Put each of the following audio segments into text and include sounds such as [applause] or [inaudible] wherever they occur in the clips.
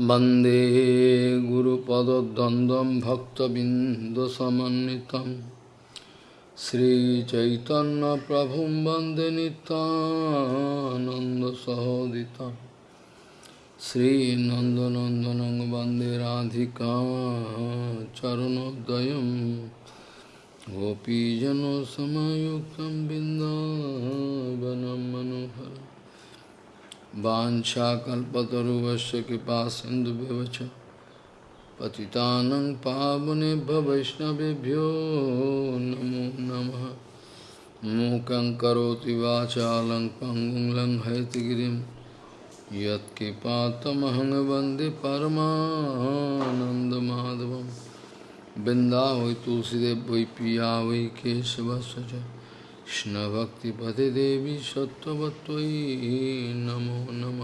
वंदे गुरुपदद्वन्द्वं भक्तबिन्दुसमन्वितं। श्रीचैतन्यप्रभुं वंदे नितानन्दसहोदितं श्रीनन्दनन्दनं वंदे राधिका चरणोदयं। गोपीजनसमयुक्तं बिन्दावनं मनोहरम्। वाछाकल्पतरुवश्य कृपा सिंधुभ्यवच पतितानं पावनेभ्य वैष्णवेभ्यो नमो नमः। मूकं करोति वाचालं पङ्गुं लङ्घयतिगिरिं यत्कृपातमहं वंदे परमानन्दमाधवं वृन्दावै तुलसीदेव वै पिया वै केशवस्य च কৃষ্ণভক্তিপদে দেবী সত্যবত্যই নমো নম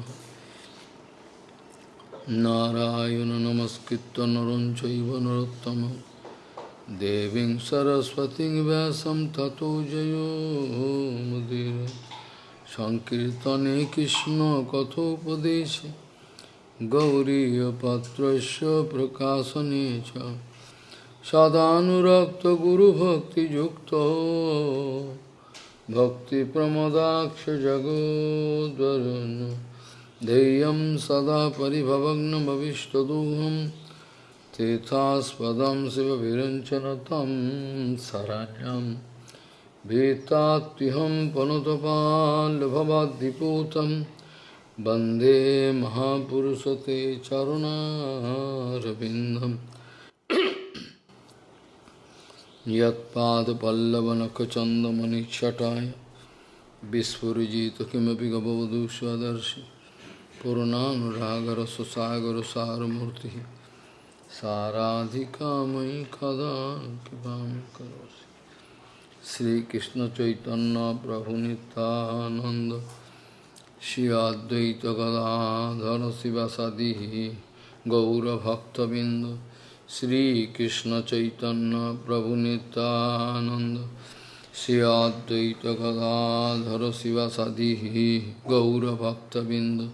নারায়ণ নমস্কৃত নরঞ্চৈব নরোত্তম দেবীং সরস্বতীং ব্যাসম ততো জয়োমুদির সংকীর্তনে কৃষ্ণ কথোপদেশে গৌরীপত্রস্য প্রকাশনে চ সদানুরক্ত গুরুভক্তিযুক্ত भक्तिप्रमदाक्षजगोद्वरुन् देयं सदा परिभवग्नभविष्टदुहं तीर्थास्पदं शिवविरञ्चन तं शरण्यं। भीतात्तिहं पनुतपाल्भवाद्दिपूतं वंदे महापुरुष ते चरुणारविन्दम्। यत्पादपल्लवनखचन्दमनिच्छटाय विस्फुरिजित किमपि गबवधू स्वदर्शि पूर्णानुरागरससागरसारमूर्तिः। साराधिका मयि कदा कृपां करोसि श्रीकृष्णचैतन्यप्रभुनितानन्द श्री अद्वैतगदाधर शिवसदिः गौरभक्तबिन्द। श्री कृष्ण चैतन्य प्रभु नितानंद श्री अद्वैत गदाधर शिवासादि गौरभक्तबिंद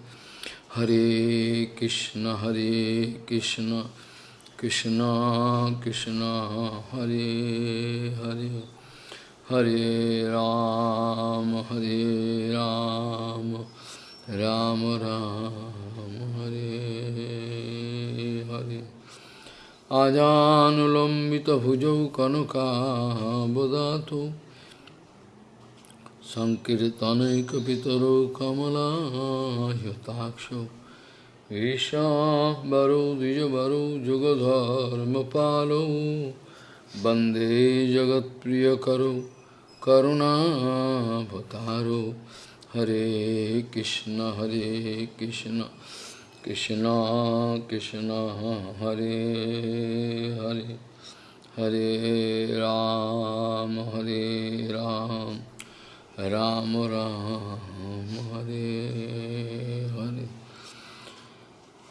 हरे कृष्ण हरे कृष्ण कृष्ण कृष्ण हरे हरे। हरे राम हरे राम राम, राम हरे। आजानुलम्बितभुजौ कनकाबदातु सङ्कीर्तनैकपितरो कमलायताक्षौ ईशाम्बरो द्विजवरो जुगधर्मपालौ। वंदे जगत्प्रियकरो करुणाभतारो हरे कृष्ण हरे Krishna. Krishna Krishna Hare Hare Hare Ram Hare Ram Ram Ram Hare Hare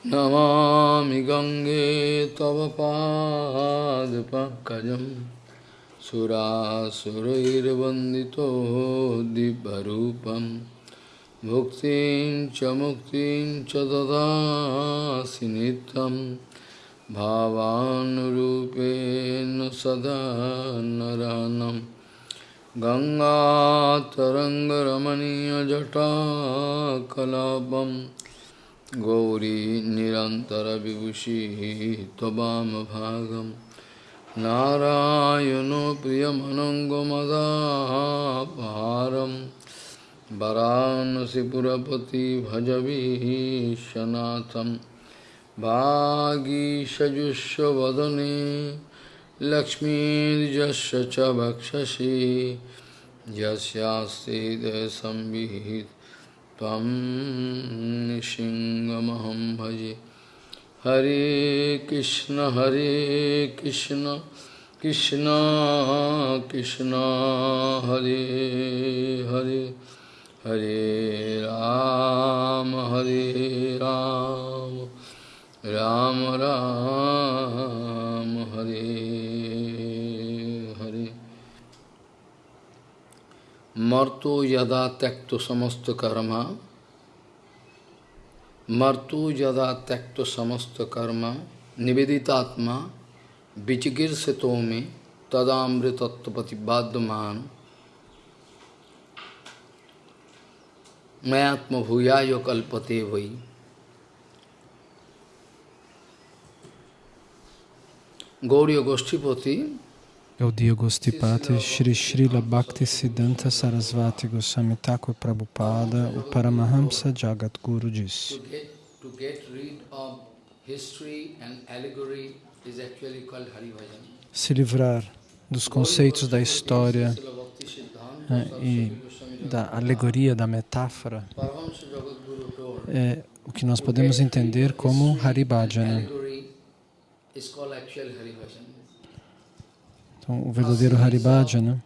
Namami Gange Tava Pad Pankajam Surasurairvandito भुक्तिं च मुक्तिं च ददासि नित्यं भावानुरूपेण सदा नरनं। गङ्गातरङ्गरमणीयजटाकलापं गौरी निरन्तरविभूषिः त्ववामभागं नारायणो प्रियमनङ्गमदाभारम् वरानसीपुरपति भजवीशनाथं वागीषजुष्वदने लक्ष्मीर्यस्य च वक्षसि। यस्यास्ति संविहित त्वं निसिंहमहं भजे। हरे कृष्ण हरे कृष्ण कृष्ण कृष्ण, हरे Hare. Hare Ram, Hare Ram, Ram Ram, Hare Hare. Marto yada tekto samasto karma, Martu jada tekto samasta karma niveditatma vichikir setome tadamritattapati mayatma bhuyayo kalpate vai. Gauriya Goshtipati Gaudiya Gostipati Shri Srila Bhakti Siddhanta Sarasvati Goswami Thakur Prabhupada, o Paramahamsa Jagat Guru disse. to get rid of history and allegory is actually called Haribhajan. Se livrar dos conceitos da história eh, e da alegoria, da metáfora, é o que nós podemos entender como Haribhajana. Então, o verdadeiro Haribhajana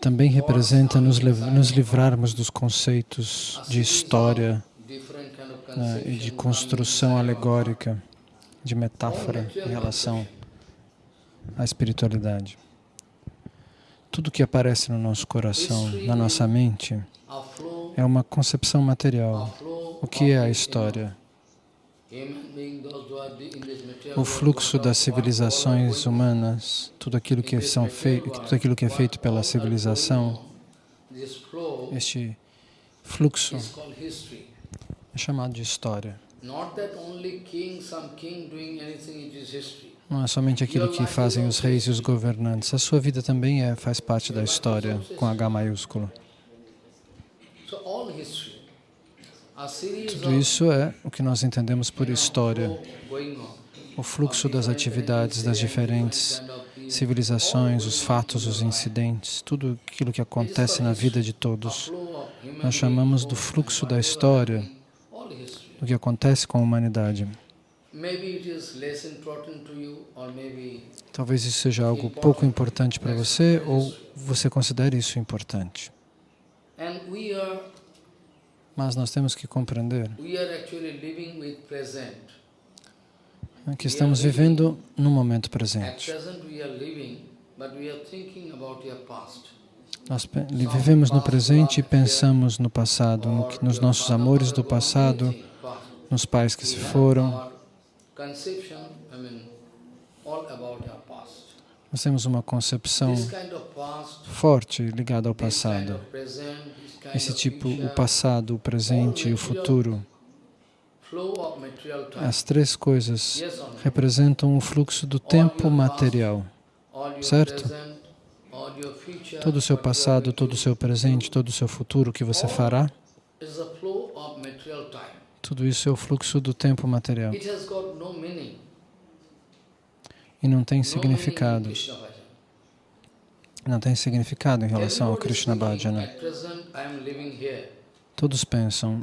também representa nos, nos livrarmos dos conceitos de história né, e de construção alegórica, de metáfora em relação à espiritualidade. Tudo que aparece no nosso coração, na nossa mente, é uma concepção material. O que é a história? O fluxo das civilizações humanas, tudo aquilo que são fei tudo aquilo que é feito pela civilização, este fluxo é chamado de história. Not that only king, some king doing anything, it is history. Não é somente aquilo que fazem os reis e os governantes. A sua vida também é, faz parte da história, com H maiúsculo. Tudo isso é o que nós entendemos por história. O fluxo das atividades das diferentes civilizações, os fatos, os incidentes, tudo aquilo que acontece na vida de todos. Nós chamamos do fluxo da história, do que acontece com a humanidade. Talvez isso seja algo pouco importante para você ou você considere isso importante. Mas nós temos que compreender que estamos vivendo no momento presente. Nós vivemos no presente e pensamos no passado, nos nossos amores do passado, nos pais que se foram. Nós temos uma concepção forte ligada ao passado. Esse tipo, o passado, o presente e o futuro, as três coisas representam o fluxo do tempo material. Certo? Todo o seu passado, todo to o seu presente, todo o seu futuro, o que você fará, do is a flow of material time. Tudo isso é o fluxo do tempo material. E não tem significado. Não tem significado em relação ao Krishna Bhajana. Here. Todos pensam,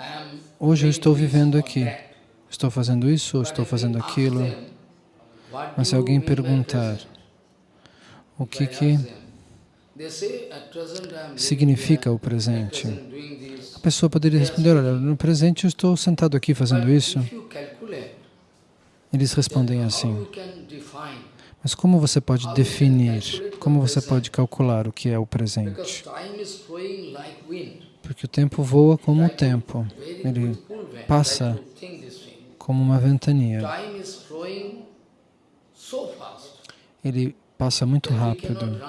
hoje eu estou vivendo aqui. Estou fazendo isso estou fazendo aquilo. Mas se alguém perguntar o que que ask them. They say, "At present I am living significa o presente, at present doing this." a pessoa poderia responder, olha, no presente eu estou sentado aqui fazendo isso. Eles respondem assim, mas como você pode definir, como você pode calcular o que é o presente? Porque o tempo voa como o tempo, ele passa como uma ventania. Ele passa muito rápido,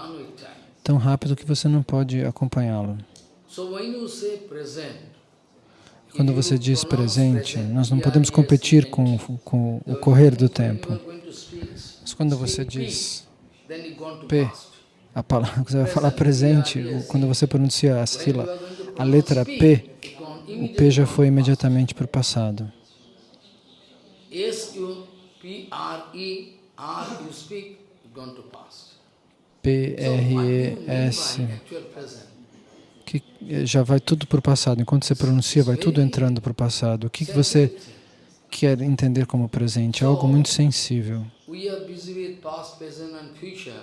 tão rápido que você não pode acompanhá-lo. Quando você diz presente, present, nós não podemos competir com, com o "So correr do tempo. Mas quando você diz P, a palavra, [laughs] você vai falar presente, quando você pronuncia a sílaba, a letra P, o P já foi imediatamente para o passado. P R E S, já vai tudo para o passado. Enquanto você pronuncia, vai tudo entrando para o passado. O que, que você quer entender como presente? É algo muito sensível.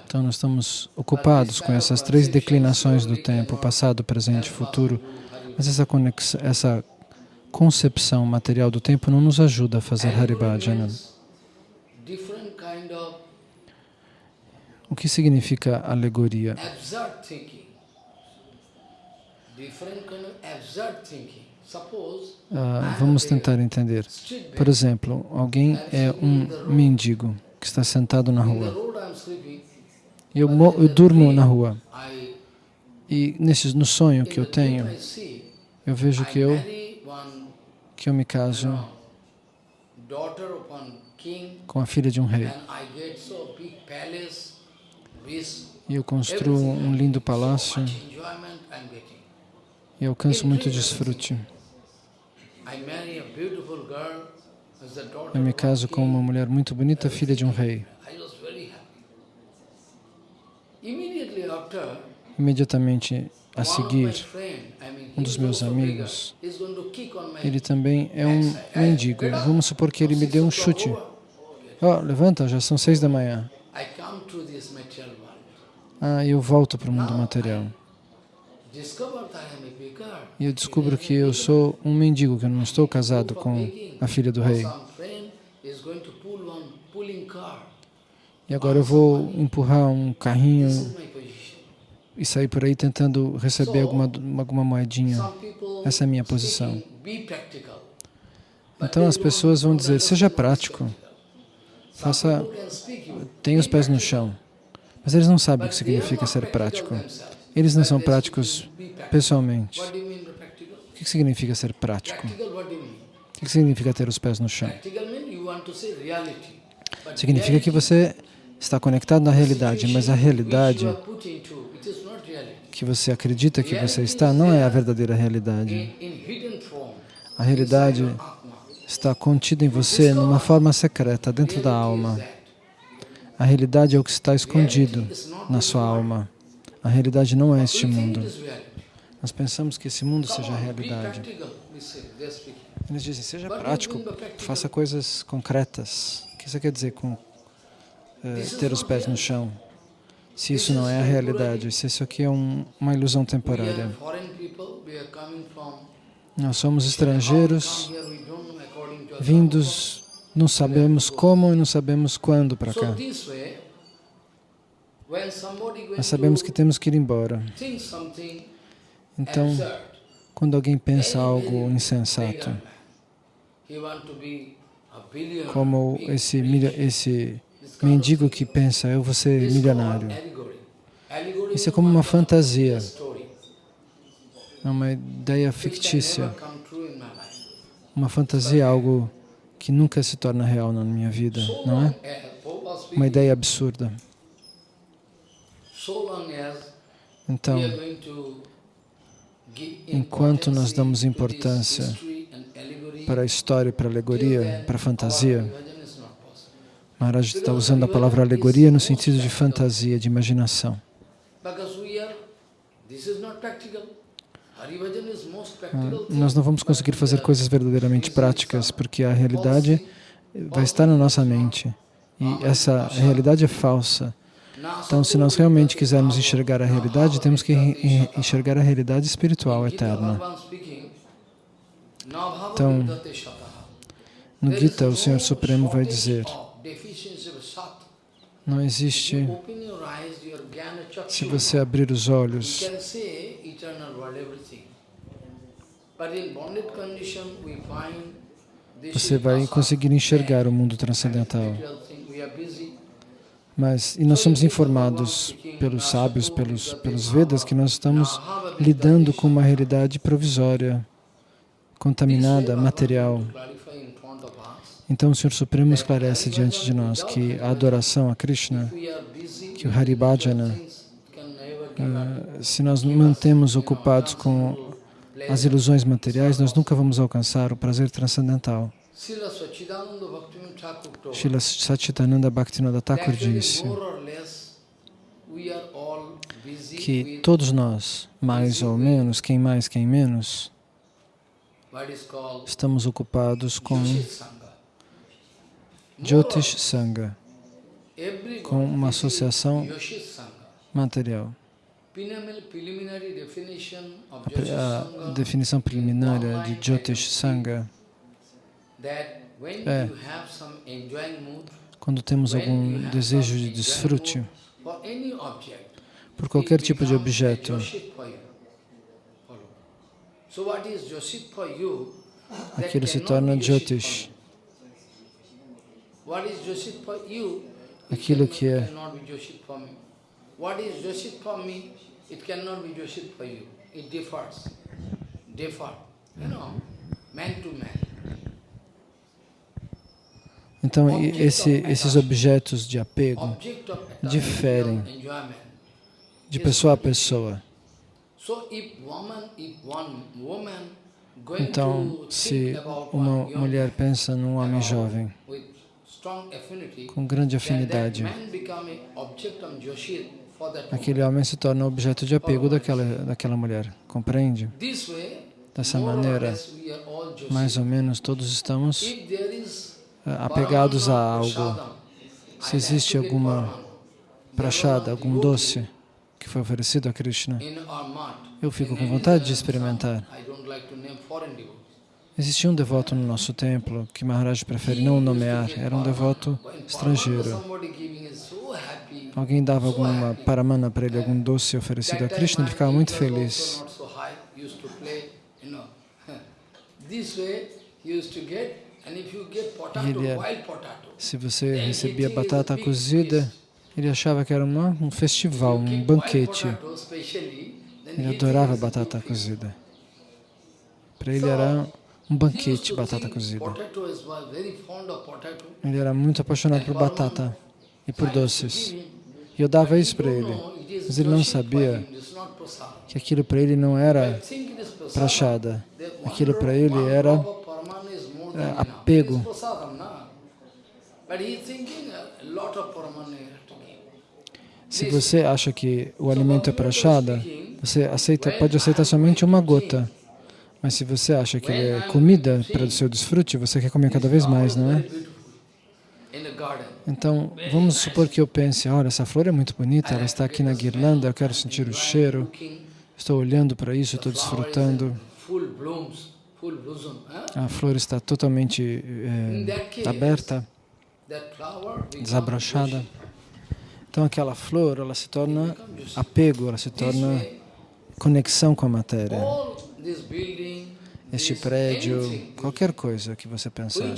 Então, nós estamos ocupados com essas três declinações do tempo, passado, presente e futuro, mas essa, conex- essa concepção material do tempo não nos ajuda a fazer Haribhajana. Of O que significa alegoria? Ah, vamos tentar entender. Por exemplo, alguém é um mendigo que está sentado na rua. eu, eu durmo na rua. E nesse, no sonho que eu tenho, eu vejo que eu, que eu me caso com a filha de um rei. E eu construo um lindo palácio e alcanço muito desfrute. Eu me caso com uma mulher muito bonita, filha de um rei. Imediatamente a seguir, um dos meus amigos, ele também é um mendigo. Vamos supor que ele me deu um chute. Ó, levanta, já são seis da manhã. Ah, eu volto para o mundo material. E eu descubro que eu sou um mendigo, que eu não estou casado com a filha do rei. E agora eu vou empurrar um carrinho e sair por aí tentando receber alguma, alguma moedinha. Essa é a minha posição. Então as pessoas vão dizer, seja prático, faça, tenha os pés no chão. Mas eles não sabem o que significa ser prático. Eles não são práticos pessoalmente. O que significa ser prático? O que significa ter os pés no chão? Significa que você está conectado na realidade, mas a realidade que você acredita que você está não é a verdadeira realidade. A realidade está contida em você numa forma secreta, dentro da alma. A realidade é o que está escondido na sua alma. A realidade não é este mundo. Nós pensamos que esse mundo seja a realidade. Eles dizem, seja prático, faça coisas concretas. O que você quer dizer com eh, ter os pés no chão? Se isso não é a realidade, se isso aqui é um- uma ilusão temporária. Nós somos estrangeiros, vindos, não sabemos como e não sabemos quando para cá. this way, when somebody going Nós sabemos que temos que ir embora. Então, quando alguém pensa algo insensato, como esse, esse mendigo que pensa, eu vou ser milionário. Isso é como uma fantasia, é uma ideia fictícia. Uma fantasia algo que nunca se torna real na minha vida, não é? Uma ideia absurda. Então, enquanto nós damos importância para a história, para a alegoria, para a fantasia. Maharaj está usando a palavra alegoria no sentido de fantasia, de imaginação. Ah. Nós não vamos conseguir fazer coisas verdadeiramente práticas, porque a realidade vai estar na nossa mente. E essa realidade é falsa. Então, se nós realmente quisermos enxergar a realidade, temos que en- enxergar a realidade espiritual eterna. Então, No Gita, o Senhor Supremo vai dizer, não existe, se você abrir os olhos, você vai conseguir enxergar o mundo transcendental. material thing. We are busy. Mas, e nós somos informados pelos sábios, pelos, pelos Vedas, que nós estamos lidando com uma realidade provisória, contaminada, material. Então o Senhor Supremo esclarece diante de nós que a adoração a Krishna, que o Haribhajana, ah, se nós mantemos ocupados com as ilusões materiais, nós nunca vamos alcançar o prazer transcendental. Srila Satchitananda Bhaktivinoda Thakur disse que todos nós, mais ou menos, quem mais, quem menos, estamos ocupados com Jyotish Sangha, com uma associação material. A, definição preliminar de Jyotish Sangha é quando temos when algum desejo de desfrute por qualquer tipo de objeto, aquilo se torna Jyotish. Aquilo que é- cannot be Joshit for me. What is Joshit for me? It cannot be Joshit for you. It differs. Differ. You know, man to man. Então, esse, esses objetos de apego, diferem de pessoa a pessoa. Então, se uma mulher pensa num homem jovem com grande afinidade, aquele homem se torna objeto de apego daquela, daquela mulher. Compreende? Dessa maneira, mais ou menos todos estamos Eh, apegados a algo. Se existe alguma prachada, algum doce que foi oferecido a Krishna, eu fico com vontade de experimentar. Existia um devoto no nosso templo que Maharaj prefere não nomear, era um devoto estrangeiro. Alguém dava alguma paramana para ele, algum doce oferecido a Krishna, ele ficava muito feliz. Ele é- Se você recebia batata cozida, ele achava que era uma, um festival, um banquete. Ele adorava batata cozida. Para ele era um banquete batata cozida. Ele era muito apaixonado por batata e por doces. E eu dava isso para ele. Mas ele não sabia que aquilo para ele não era prachada. Aquilo para ele era apego. It is prasadam, na? But he is thinking a lot of paramana you have to give. Se você acha que o alimento é prachada, você aceita, pode aceitar somente uma gota. Mas se você acha que ele é comida para o seu desfrute, você quer comer cada vez mais, não é? Então, vamos supor que eu pense, olha, essa flor é muito bonita, ela está aqui na guirlanda, eu quero sentir o cheiro, estou olhando para isso, estou desfrutando, a flor está totalmente case, aberta, desabrochada. Então, aquela flor, ela se torna apego, ela se torna conexão com a matéria. Este prédio, qualquer coisa que você pensar,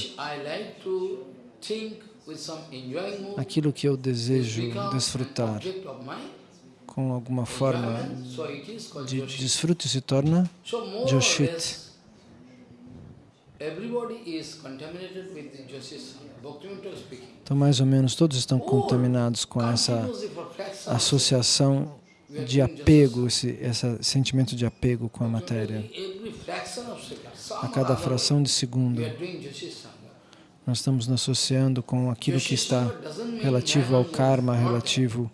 aquilo que eu desejo desfrutar com alguma forma de desfrute se torna Joshit. less, everybody is contaminated with the Joshit Sangha. Bhaktivinoda speaking. Então, mais ou menos, todos estão contaminados com essa associação de apego, esse, esse sentimento de apego com a matéria. A cada fração de segundo, nós estamos nos associando com aquilo que está relativo ao karma, relativo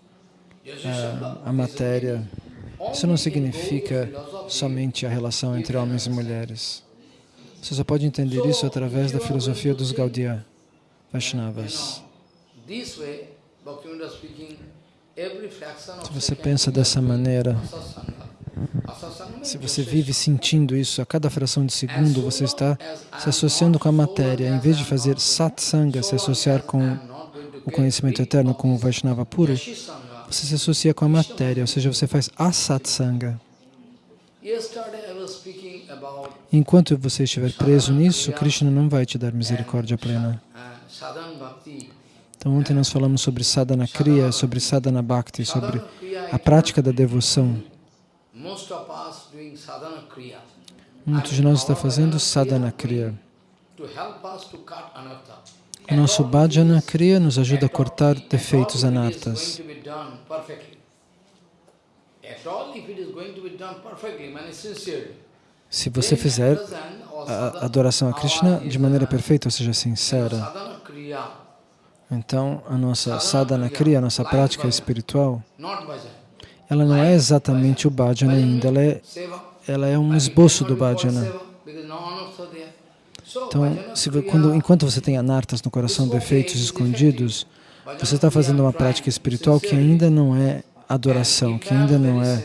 Joshit à, à matéria. Isso não significa somente a relação entre homens e mulheres. Você só pode entender isso através da filosofia dos Gaudiya Vaishnavas. Of Se você pensa dessa maneira, means se você vive sentindo isso a cada fração de segundo, você está se associando com a matéria. Em vez de fazer satsanga, se associar com o conhecimento eterno, com o Vaishnava puro, você se associa com a matéria, ou seja, você faz asatsanga. Yesterday I was speaking Enquanto você estiver preso nisso, Krishna não vai te dar misericórdia plena. Então, ontem nós falamos sobre sadhana kriya, sobre sadhana bhakti, sobre a prática da devoção. Muitos de nós está fazendo sadhana kriya. O nosso bhajana kriya nos ajuda a cortar defeitos anartas. At all, if it is going to. Se você fizer a adoração a Krishna de maneira perfeita, ou seja, sincera, então a nossa sadhana kriya, a nossa prática espiritual, ela não é exatamente o bhajana ainda, ela é, ela é um esboço do bhajana. Então, se, quando, enquanto você tem anartas no coração, defeitos escondidos, você está fazendo uma prática espiritual que ainda não é adoração, que ainda não é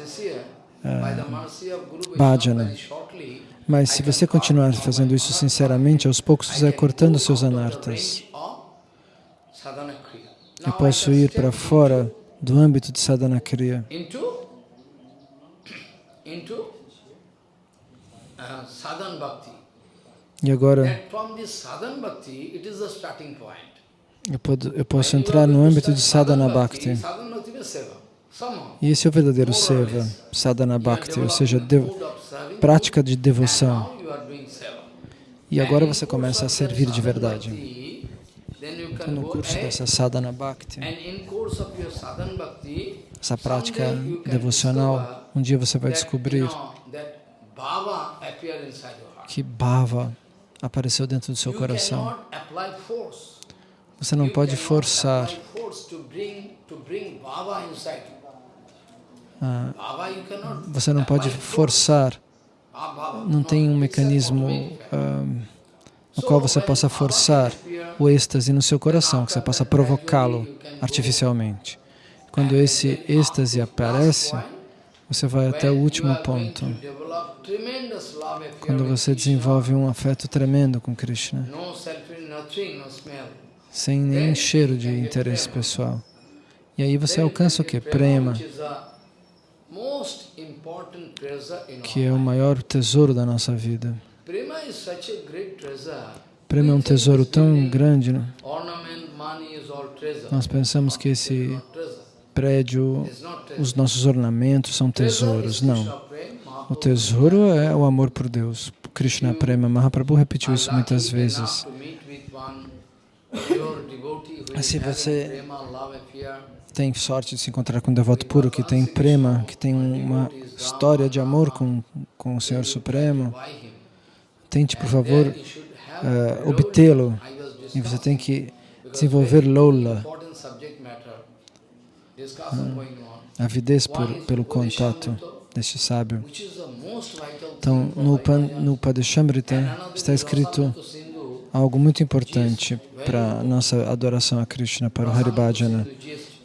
bhajana. Mas se você continuar fazendo isso sinceramente, aos poucos você vai cortando seus anartas. Eu posso ir para fora do âmbito de sadhana kriya uh. E agora eu, pod- eu posso entrar no âmbito de sadhana bhakti. E esse é o verdadeiro seva, sadhana bhakti, ou seja, prática de devoção. E agora você começa a servir de verdade. Então, no curso dessa sadhana bhakti, essa prática devocional, um dia você vai descobrir que bhava apareceu dentro do seu coração. Você não pode forçar. ah, Você não pode forçar. Não tem um mecanismo no qual você possa forçar o êxtase no seu coração, que você possa provocá-lo artificialmente. Quando esse êxtase aparece, você vai até o último ponto, quando você desenvolve um afeto tremendo com Krishna, sem nenhum cheiro de interesse pessoal. E aí você alcança o que? Prema, que é o maior tesouro da nossa vida. Prema é um tesouro tão grande, né? Nós pensamos que esse prédio, os nossos ornamentos são tesouros. Não. O tesouro é o amor por Deus. Krishna Prema Mahaprabhu repetiu isso muitas vezes. Se having você-. Tem sorte de se encontrar com um devoto puro que tem prema, que tem uma história de amor com, com o Senhor Supremo. Tente, por favor, Lord. obtê-lo. E você tem que desenvolver Lola, avidez por, pelo contato deste sábio. Então, no, Pan, no Padeshamrita está escrito algo muito importante para a nossa adoração a Krishna, para o Haribhajana.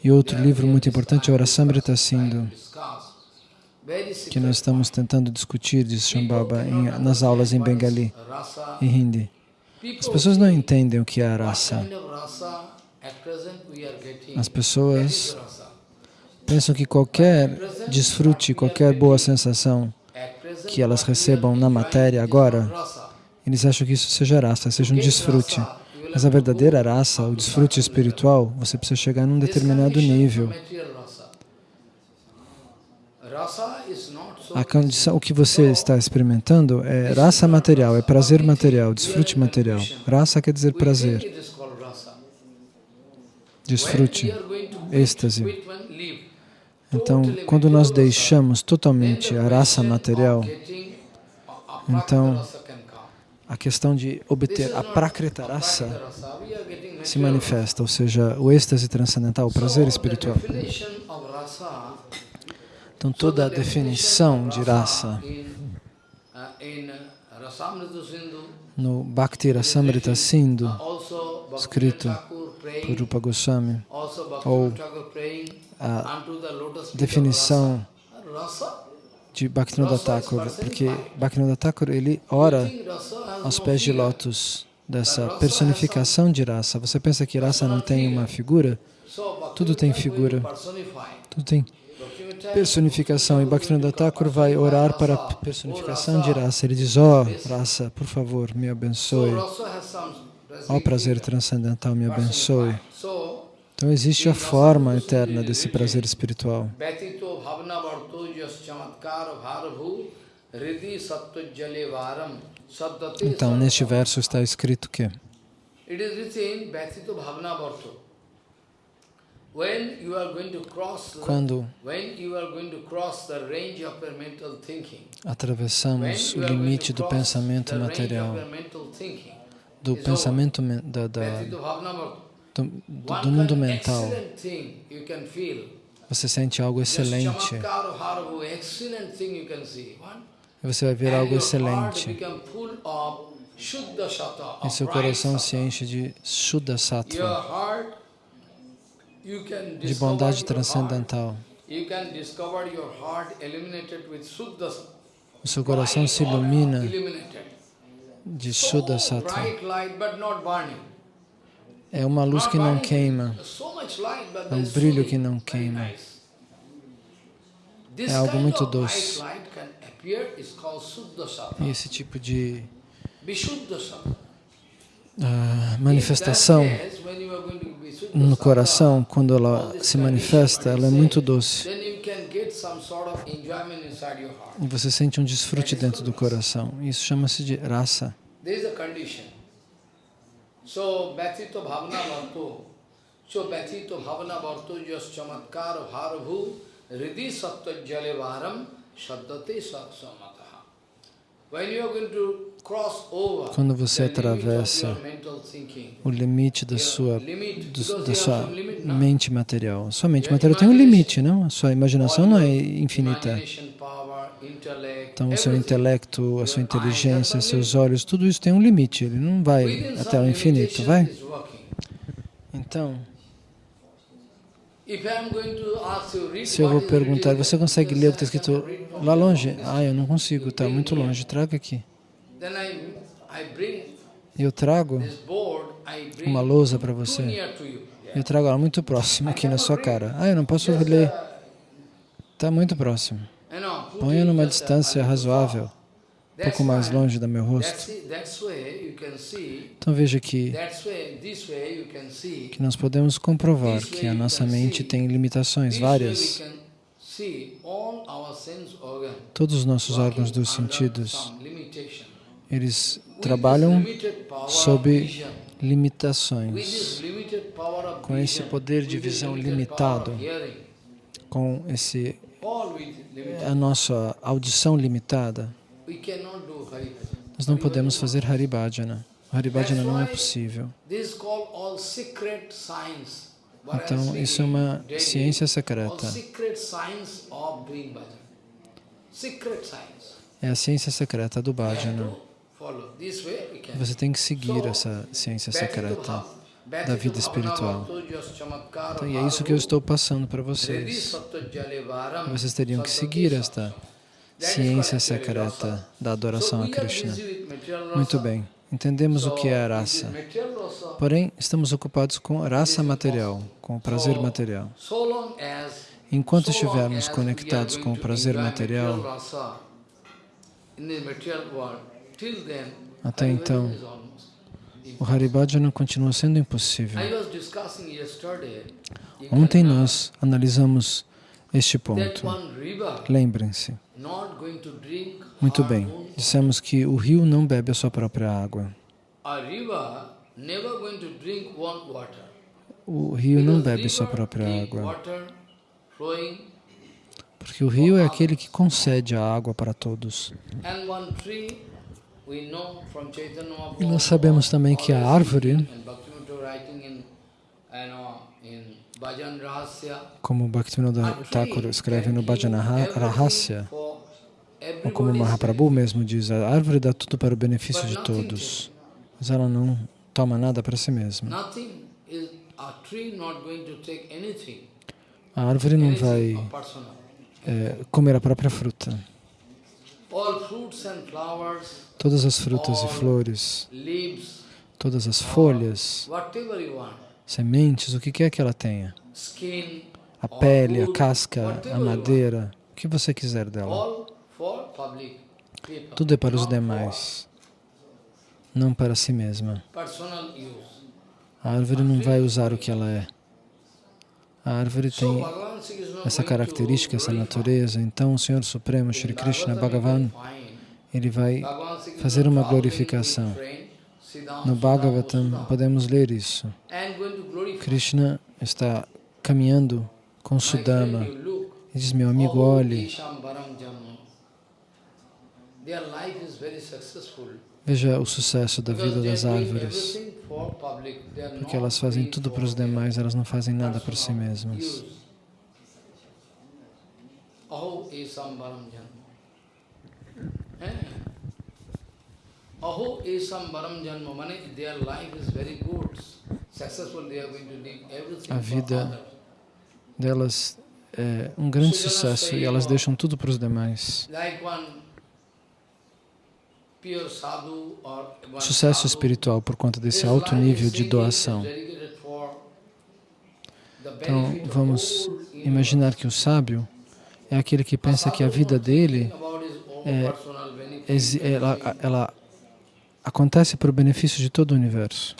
E outro livro muito importante é o Rasamrita Sindhu, que nós estamos tentando discutir, diz Shambhava, em, nas aulas em Bengali e Hindi. As pessoas não entendem o que é a getting? As pessoas pensam que qualquer desfrute, qualquer boa sensação que elas recebam na matéria agora, eles acham que isso seja rasa, seja um desfrute. Mas a verdadeira raça, o desfrute espiritual, você precisa chegar num determinado nível. Material rasa. Rasa is not so A condição, o que você está experimentando é raça material, é prazer material, desfrute material. Raça quer dizer prazer, desfrute, êxtase. Então, quando nós deixamos totalmente a raça material, Então, a questão de obter a prakrita a rasa prakrita rasa. We are getting se manifesta, ou seja, o êxtase transcendental, o prazer espiritual. The definition of rasa, Então, toda a definição de raça no Bhakti Rasamrita Sindhu, escrito por Rupa Goswami, ou a definição de Bhaktivinoda Thakur, porque Bhaktivinoda Thakur ele ora aos pés de lótus dessa personificação de raça. Você pensa que raça não tem uma figura? Tudo tem figura. Tudo tem personificação. E Bhaktivinoda Thakur vai orar para a personificação de raça. Ele diz, ó oh, raça, por favor, me abençoe. Ó oh, prazer transcendental, me abençoe. Então existe a forma eterna desse prazer espiritual. Então, neste verso está escrito que quando when you are going to cross the range of your mental thinking, when atravessamos o limite do pensamento material, do pensamento men- da, da, do, do- mundo mental, você sente algo excelente. você vai ver algo excelente. E seu coração se enche de Shuddha Sattva, de bondade transcendental. O seu coração se ilumina de Shuddha Sattva. É uma luz que não queima, É um brilho que não queima. É algo muito doce. E esse tipo de manifestação no coração, quando ela se manifesta, ela é muito doce. E você sente um desfrute dentro do coração. Isso chama-se de rasa. There is a condition. So, Bhattito Bhavana Quando você atravessa O limite da sua, do- da sua mente material. Sua mente material tem um limite, não? A sua imaginação não é infinita. Então, o seu intelecto, a sua inteligência, seus olhos, tudo isso tem um limite. Ele não vai até o infinito, vai? Então, se eu vou perguntar, você consegue ler o que está "I cannot escrito lá here." longe? Ah, eu não consigo, está muito longe. Traga aqui. Eu trago uma lousa para você. Eu trago ela muito próxima aqui na sua cara. Ah, eu não posso ler. Está muito próximo. Ponha numa distância razoável, um pouco mais longe do meu rosto. Então veja que, que nós podemos comprovar que a nossa mente tem limitações várias. Todos os nossos órgãos dos sentidos. Eles trabalham sob limitações, com esse poder de visão limitado, com esse, limited a nossa audição limitada. Nós não podemos fazer Haribhajana. Haribhajana não é possível. Então, isso é uma ciência secreta. É a ciência secreta do Bhajana. Você tem que seguir essa ciência secreta da vida espiritual. Então, e é isso que eu estou passando para vocês. Vocês teriam que seguir esta ciência secreta da adoração a Krishna. Muito bem, entendemos o que é a raça. Porém, estamos ocupados com raça material, com o prazer material. Enquanto estivermos conectados com o prazer material, até então, o Haribhajana continua sendo impossível. Ontem nós analisamos este ponto. Lembrem-se. Muito bem, dissemos que o rio não bebe a sua própria água. O rio não bebe sua própria água, porque o rio é aquele que concede a água para todos. E nós sabemos também que a árvore, como Bhaktivinoda Thakur escreve no Bhajana Rahasya, ou como Mahaprabhu mesmo diz, a árvore dá tudo para o benefício de todos, mas ela não toma nada para si mesma. A árvore não vai é, comer a própria fruta. Todas as frutas e flores, todas as folhas, sementes, o que quer que ela tenha, a pele, a casca, a madeira, o que você quiser dela, tudo é para os demais, não para si mesma. A árvore não vai usar o que ela é. A árvore tem essa característica, essa natureza. Então, o Senhor Supremo, Shri Krishna Bhagavan, ele vai fazer uma glorificação. No Bhagavatam podemos ler isso. Krishna está caminhando com Sudama e diz, meu amigo, olhe, veja o sucesso da vida das árvores, porque elas fazem tudo para os demais, elas não fazem nada para si mesmas. Aho esam varam janma, mane their life is very good, successful, they are going to live everything. A vida delas é um grande sucesso e elas deixam tudo para os demais. Sucesso espiritual por conta desse alto nível de doação. Então, vamos imaginar que o sábio é aquele que pensa que a vida dele é- ela, ela acontece para o benefício de todo o universo.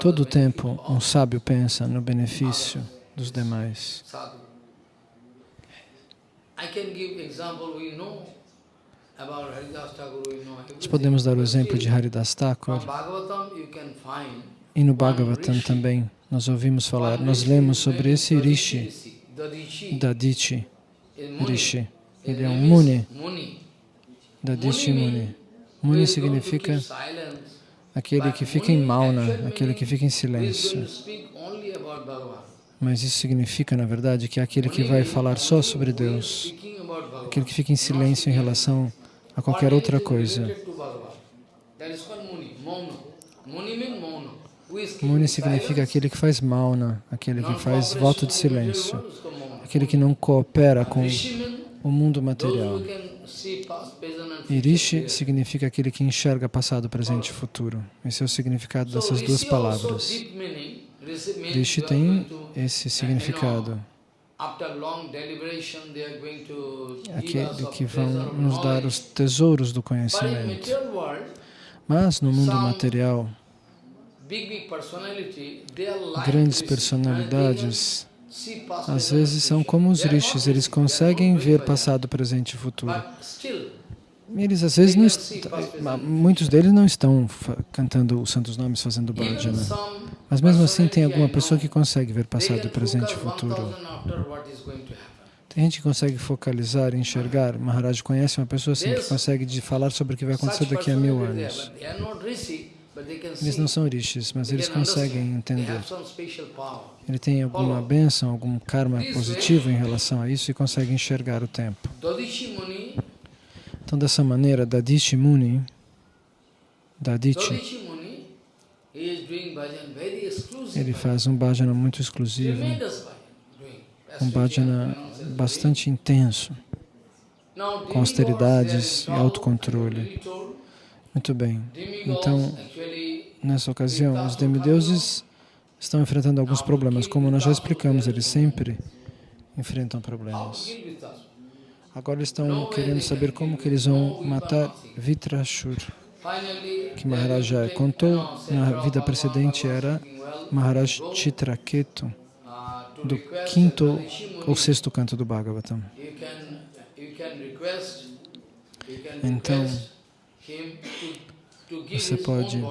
Todo o tempo, um sábio pensa no benefício dos demais. I can give example, we know about Haridas Thakur, we know Nós podemos dar o exemplo de Haridas Thakur e no Bhagavatam também. Nós ouvimos falar, nós lemos sobre esse Rishi, Dadichi, Muni. Rishi. Ele é um name is Muni. Dadichi Muni Muni. significa aquele que fica em Mauna, aquele que fica em silêncio. Mas isso significa, na verdade, que é aquele que vai falar só sobre Deus, aquele que fica em silêncio em relação a qualquer outra coisa. Muni, significa aquele que faz Mauna, aquele que faz voto de silêncio, aquele que não coopera com o mundo material. who can see past, present and future Rishi clearly. significa aquele que enxerga passado, presente e futuro. Esse é o significado dessas duas palavras. Rishi tem esse significado, aquele of que vão nos dar os tesouros do conhecimento. Mas no mundo material, grandes personalidades às vezes são como os rishis, eles conseguem ver passado, presente e futuro. Eles às vezes não muitos deles não estão cantando os santos nomes, fazendo bhajana. some Mas mesmo assim tem alguma pessoa que consegue ver passado, presente e futuro. 1000 after what is going to happen. Tem gente que consegue focalizar, enxergar. Maharaj conhece uma pessoa assim que consegue de falar sobre o que vai acontecer daqui a mil anos. Eles não são rishis, mas eles conseguem entender. Ele tem alguma bênção, algum karma positivo em relação a isso e consegue enxergar o tempo. Então, dessa maneira, Dadichi Muni, Dadichi, ele faz um bhajana muito exclusivo, um bhajana bastante intenso, com austeridades e autocontrole. Muito bem. Então, nessa ocasião, os demideuses estão enfrentando alguns problemas. Como nós já explicamos, eles sempre enfrentam problemas. Agora estão querendo saber como que eles vão matar Vitrashur, que Maharaj já contou na vida precedente era Maharaj Chitraketu, do quinto ou sexto canto do Bhagavatam. Então, você pode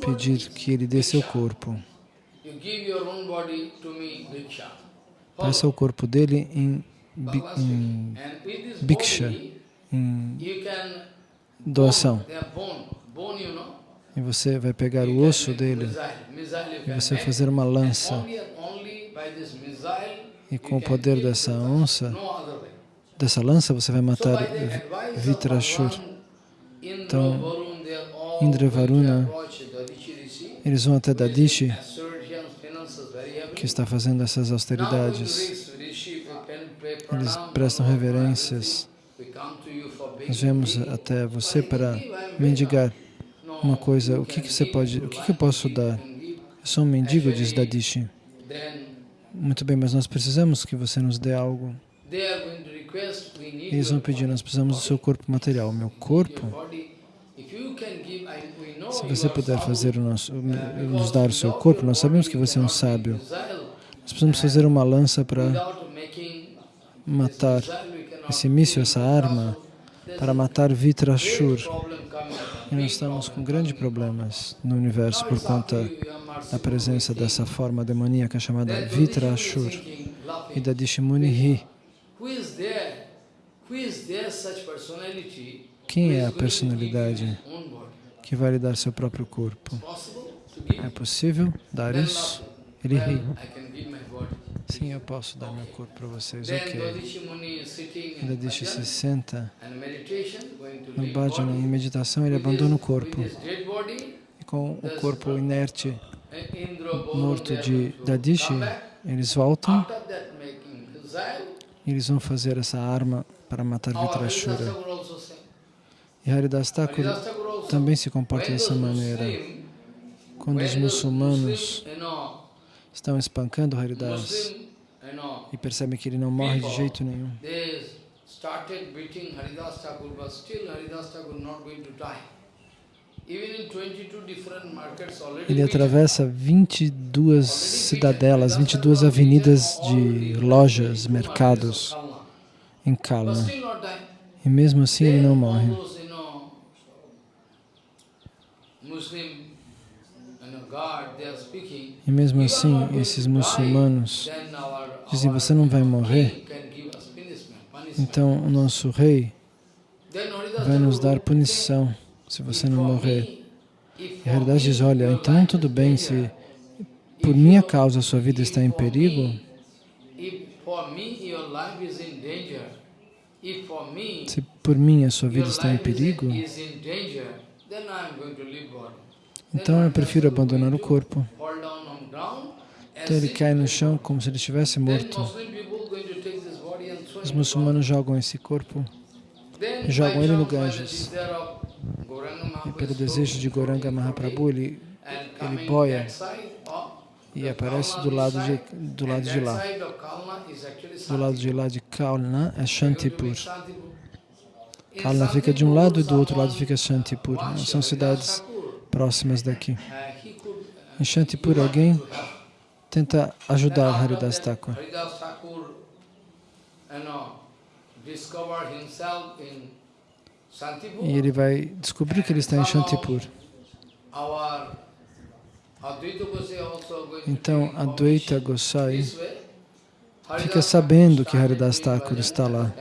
Pedir que ele dê seu corpo. Peça o corpo dele em, with this Bhiksha. can doação. E você vai pegar o osso dele e você vai fazer uma lança. E com o poder dessa onça, dessa lança, você vai matar Vitrashur. Então, Indra Varuna, Eles vão até Dadishi, que está fazendo essas austeridades. when Rishi- Rishi, we can pay Eles prestam reverências. Nós viemos até você para mendigar uma coisa. O que, que você pode, o que, que eu posso dar? Eu sou um mendigo, diz Dadishi. Muito bem, mas nós precisamos que você nos dê algo. Eles vão pedir, nós precisamos do seu corpo material. Meu corpo, se você puder fazer o nosso, nos dar o seu corpo, nós sabemos que você é um sábio. Nós precisamos fazer uma lança para matar esse míssil, essa arma, para matar Vitrashur. E nós estamos com grandes problemas no universo por conta da presença dessa forma demoníaca chamada Vitrashur. E da Dishimuni ri. Who is there? Who is there such personality Quem é a personalidade que vai lhe dar seu próprio corpo? É possível dar isso? Ele ri. Sim, eu posso dar meu corpo para vocês. Ok. Dadishi se senta no bhajana em meditação, ele abandona o corpo. E com o corpo inerte, Varun, morto de Dadishi, eles voltam e eles vão fazer essa arma para matar Vitrashura. E Haridas Thakur também se comporta dessa maneira. Quando os muçulmanos estão espancando Haridas, e percebem que ele não morre de jeito nenhum. They started beating Haridas Thakur, but still Haridas Thakur not going to die. Even in 22 different markets already Ele atravessa 22 cidadelas, 22 avenidas de lojas, mercados em Kalna. E mesmo assim ele não morre. Muslim, guard, they are speaking. E mesmo "You are assim, esses muçulmanos dizem, você não vai morrer, can give us punishment, punishment." então o nosso rei vai nos dar punição se você não morrer. E realidade diz, olha, então tudo bem, se por minha causa a sua vida está em perigo, se por mim a sua vida está em perigo, então eu prefiro abandonar o corpo. Então ele cai no chão como se ele estivesse morto. Os muçulmanos jogam esse corpo jogam ele no Ganges. e pelo desejo de Goranga Mahaprabhu ele, ele boia e aparece do lado de, do lado de lá. Do lado de lá de Kalna é Shantipur. Kalna fica de um lado e do outro lado fica Shantipur. São cidades próximas daqui. Em Shantipur alguém. Tenta ajudar Haridas Thakur. E ele vai descobrir que ele está em Shantipur. Então Advaita Gosai way. fica sabendo que Haridas Thakur está lá.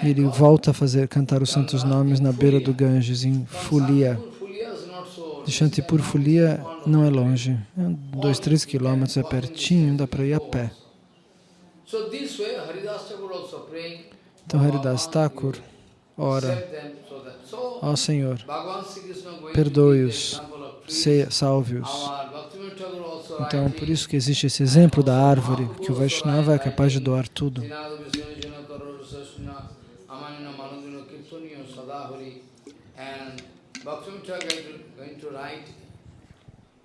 E ele volta a fazer cantar os santos nomes na beira do Ganges, em Fulia. Shantipur, Fulia is not so De Shantipur, Fulia não é longe. Dois, três quilômetros, é pertinho, dá para ir a pé. Então Haridas Thakur ora, ó Senhor, give the perdoe-os, salve-os. Então, por isso que existe esse exemplo da árvore, que o Vaishnava é capaz de doar tudo.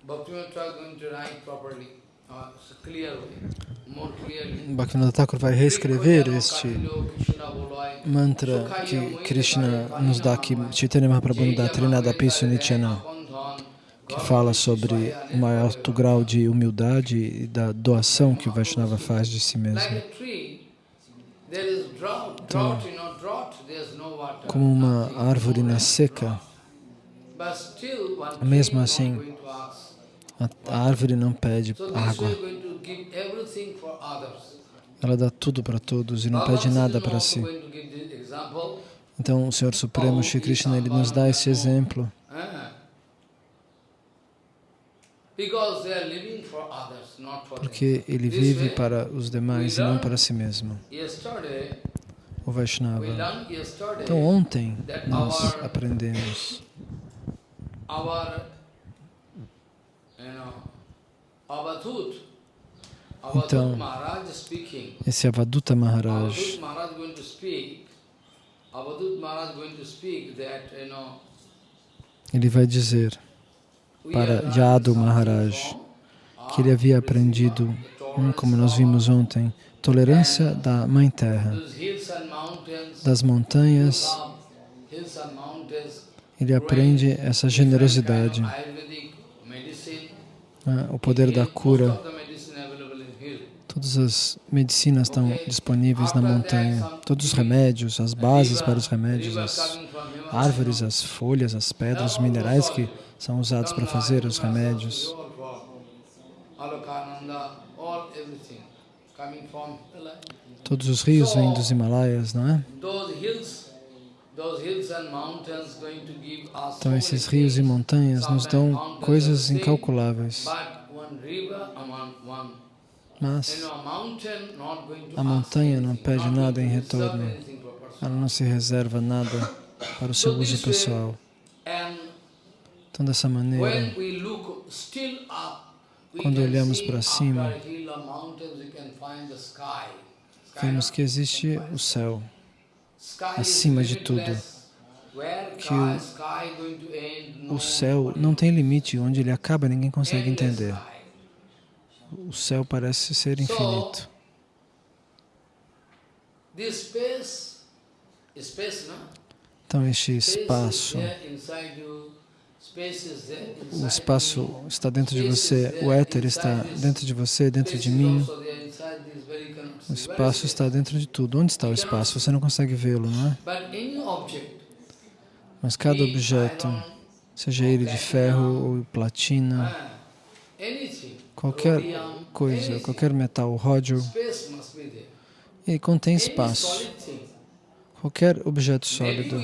Bhaktivinoda Thakur uh. Bhaktivinoda Thakur vai reescrever este mantra que Krishna nos dá, que Chaitanya Mahaprabhu nos dá, Trinada Pisu Nityana, que fala sobre o maior alto grau de humildade e da doação que o Vaishnava faz de si mesmo. Water. Como uma árvore na seca, Mesmo assim, a árvore não pede água. Ela dá tudo para todos e não pede nada para si. Então, o Senhor Supremo, Shri Krishna, ele nos dá esse exemplo, Ah. Porque ele vive para os demais e não para si mesmo, o Vaishnava. Então, ontem nós aprendemos our, you know, Avadhut, Avadhut Então, esse Avaduta Maharaj. Ele vai dizer para Yadu Maharaj que ele havia aprendido, hum, como nós vimos ontem, tolerância da Mãe Terra, das montanhas. Ele aprende essa generosidade, né, o poder da cura. Todas as medicinas estão disponíveis na montanha, todos os remédios, as bases para os remédios, as árvores, as folhas, as pedras, os minerais que são usados para fazer os remédios. Todos os rios vêm dos Himalaias, não é? Então esses rios e montanhas nos dão coisas incalculáveis, mas a montanha não pede nada em retorno. ela não se reserva nada para o seu uso pessoal. Então dessa maneira, Quando olhamos para cima, vemos que existe o céu, acima de tudo. Que o- o céu não tem limite, onde ele acaba ninguém consegue entender. O céu parece ser infinito. Então, este espaço, o espaço está dentro de você, o éter está dentro de você, dentro de mim. O espaço está dentro de tudo. Onde está o espaço? Você não consegue vê-lo, não é? Mas cada objeto, seja ele de ferro ou platina, ah, qualquer coisa, qualquer metal, ródio, ele contém espaço. Qualquer objeto sólido,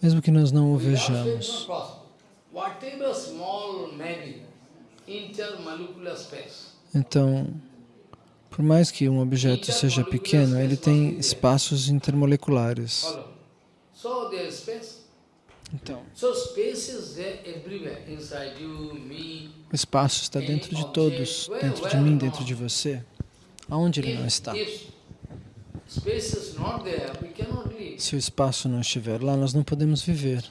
mesmo que nós não o vejamos. Então, por mais que um objeto seja pequeno, ele tem espaços intermoleculares. Então, you, me. o espaço está dentro de todos, dentro de mim, dentro de você. Aonde ele não está? Se o espaço não estiver lá, nós não podemos viver.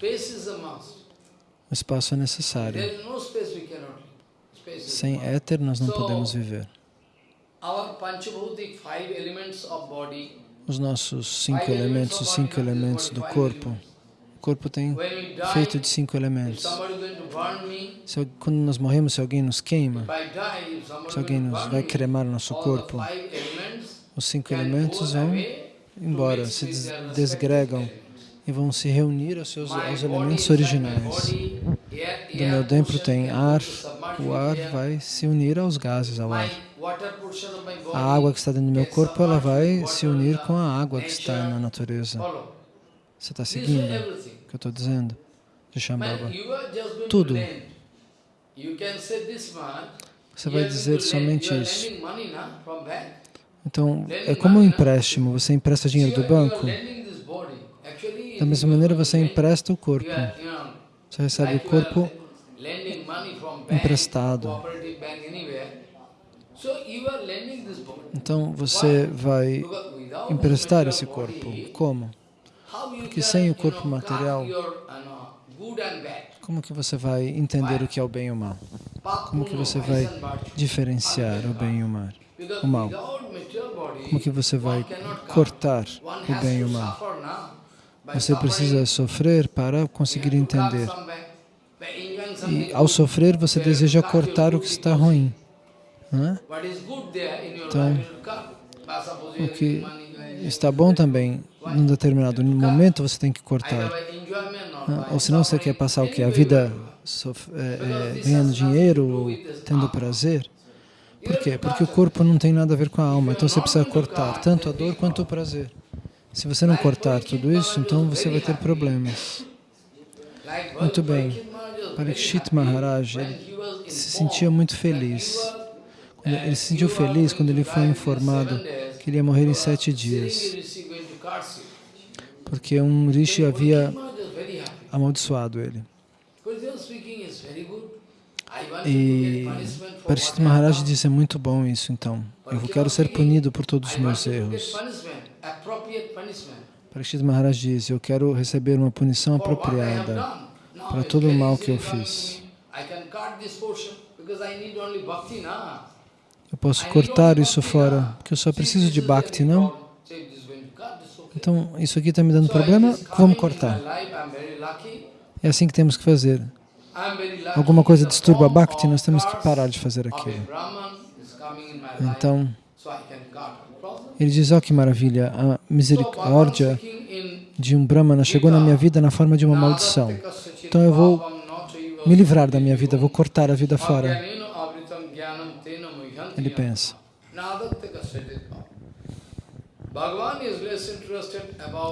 O espaço é necessário. Sem éter, nós não podemos viver. Os nossos cinco elementos, os cinco elementos do corpo, o corpo tem feito de cinco elementos. Se, quando nós morremos, se alguém nos queima, se alguém nos vai cremar o nosso corpo, os cinco elementos vão embora, se desgregam. E vão se reunir aos seus aos elementos originais. Do meu portion tem ar, o ar vai se unir aos gases, ao ar. A água que está dentro do meu corpo, ela vai se unir com a água que está na natureza. Você está seguindo o que eu estou dizendo? De Shambhava. Tudo. Você vai dizer somente isso. Então, é como um empréstimo. Você empresta dinheiro do banco. Da mesma maneira, você empresta o corpo. Você recebe o corpo emprestado. Então, você vai emprestar esse corpo. Como? Porque sem o corpo material- uh. Como que você vai entender o que é o bem e o mal? Como que você vai diferenciar o bem e o mal? O mal? Como que você vai cortar o bem e o mal? Você precisa sofrer para conseguir entender. E ao sofrer, você deseja cortar o que está ruim. É? Your Então, O que está bom também, num determinado momento, você tem que cortar. Né? Ou senão você quer passar o que? A vida é, é, ganhando dinheiro tendo prazer? Por quê? Porque o corpo não tem nada a ver com a alma, então você precisa cortar tanto a dor quanto o prazer. Se você não cortar tudo isso, então você vai ter problemas. Muito bem. Parikshit Maharaj, ele se sentia muito feliz. Ele se sentiu feliz quando ele foi informado que ele ia morrer em sete dias, porque um rishi havia amaldiçoado ele. E Parishit Maharaj disse, é muito bom isso então. Eu quero ser punido por todos os meus erros. Parishit Maharaj disse, eu quero receber uma punição apropriada para todo o mal que eu fiz. Eu posso cortar isso fora, porque eu só preciso de Bhakti, não? Então, isso aqui está me dando problema, vamos cortar. É assim que temos que fazer. Alguma coisa disturba Bhakti, nós temos que parar de fazer aquilo. Então, ele diz, ó que maravilha, a misericórdia de um Brahmana chegou na minha vida na forma de uma maldição. Então eu vou me livrar da minha vida, vou cortar a vida fora. Ele pensa.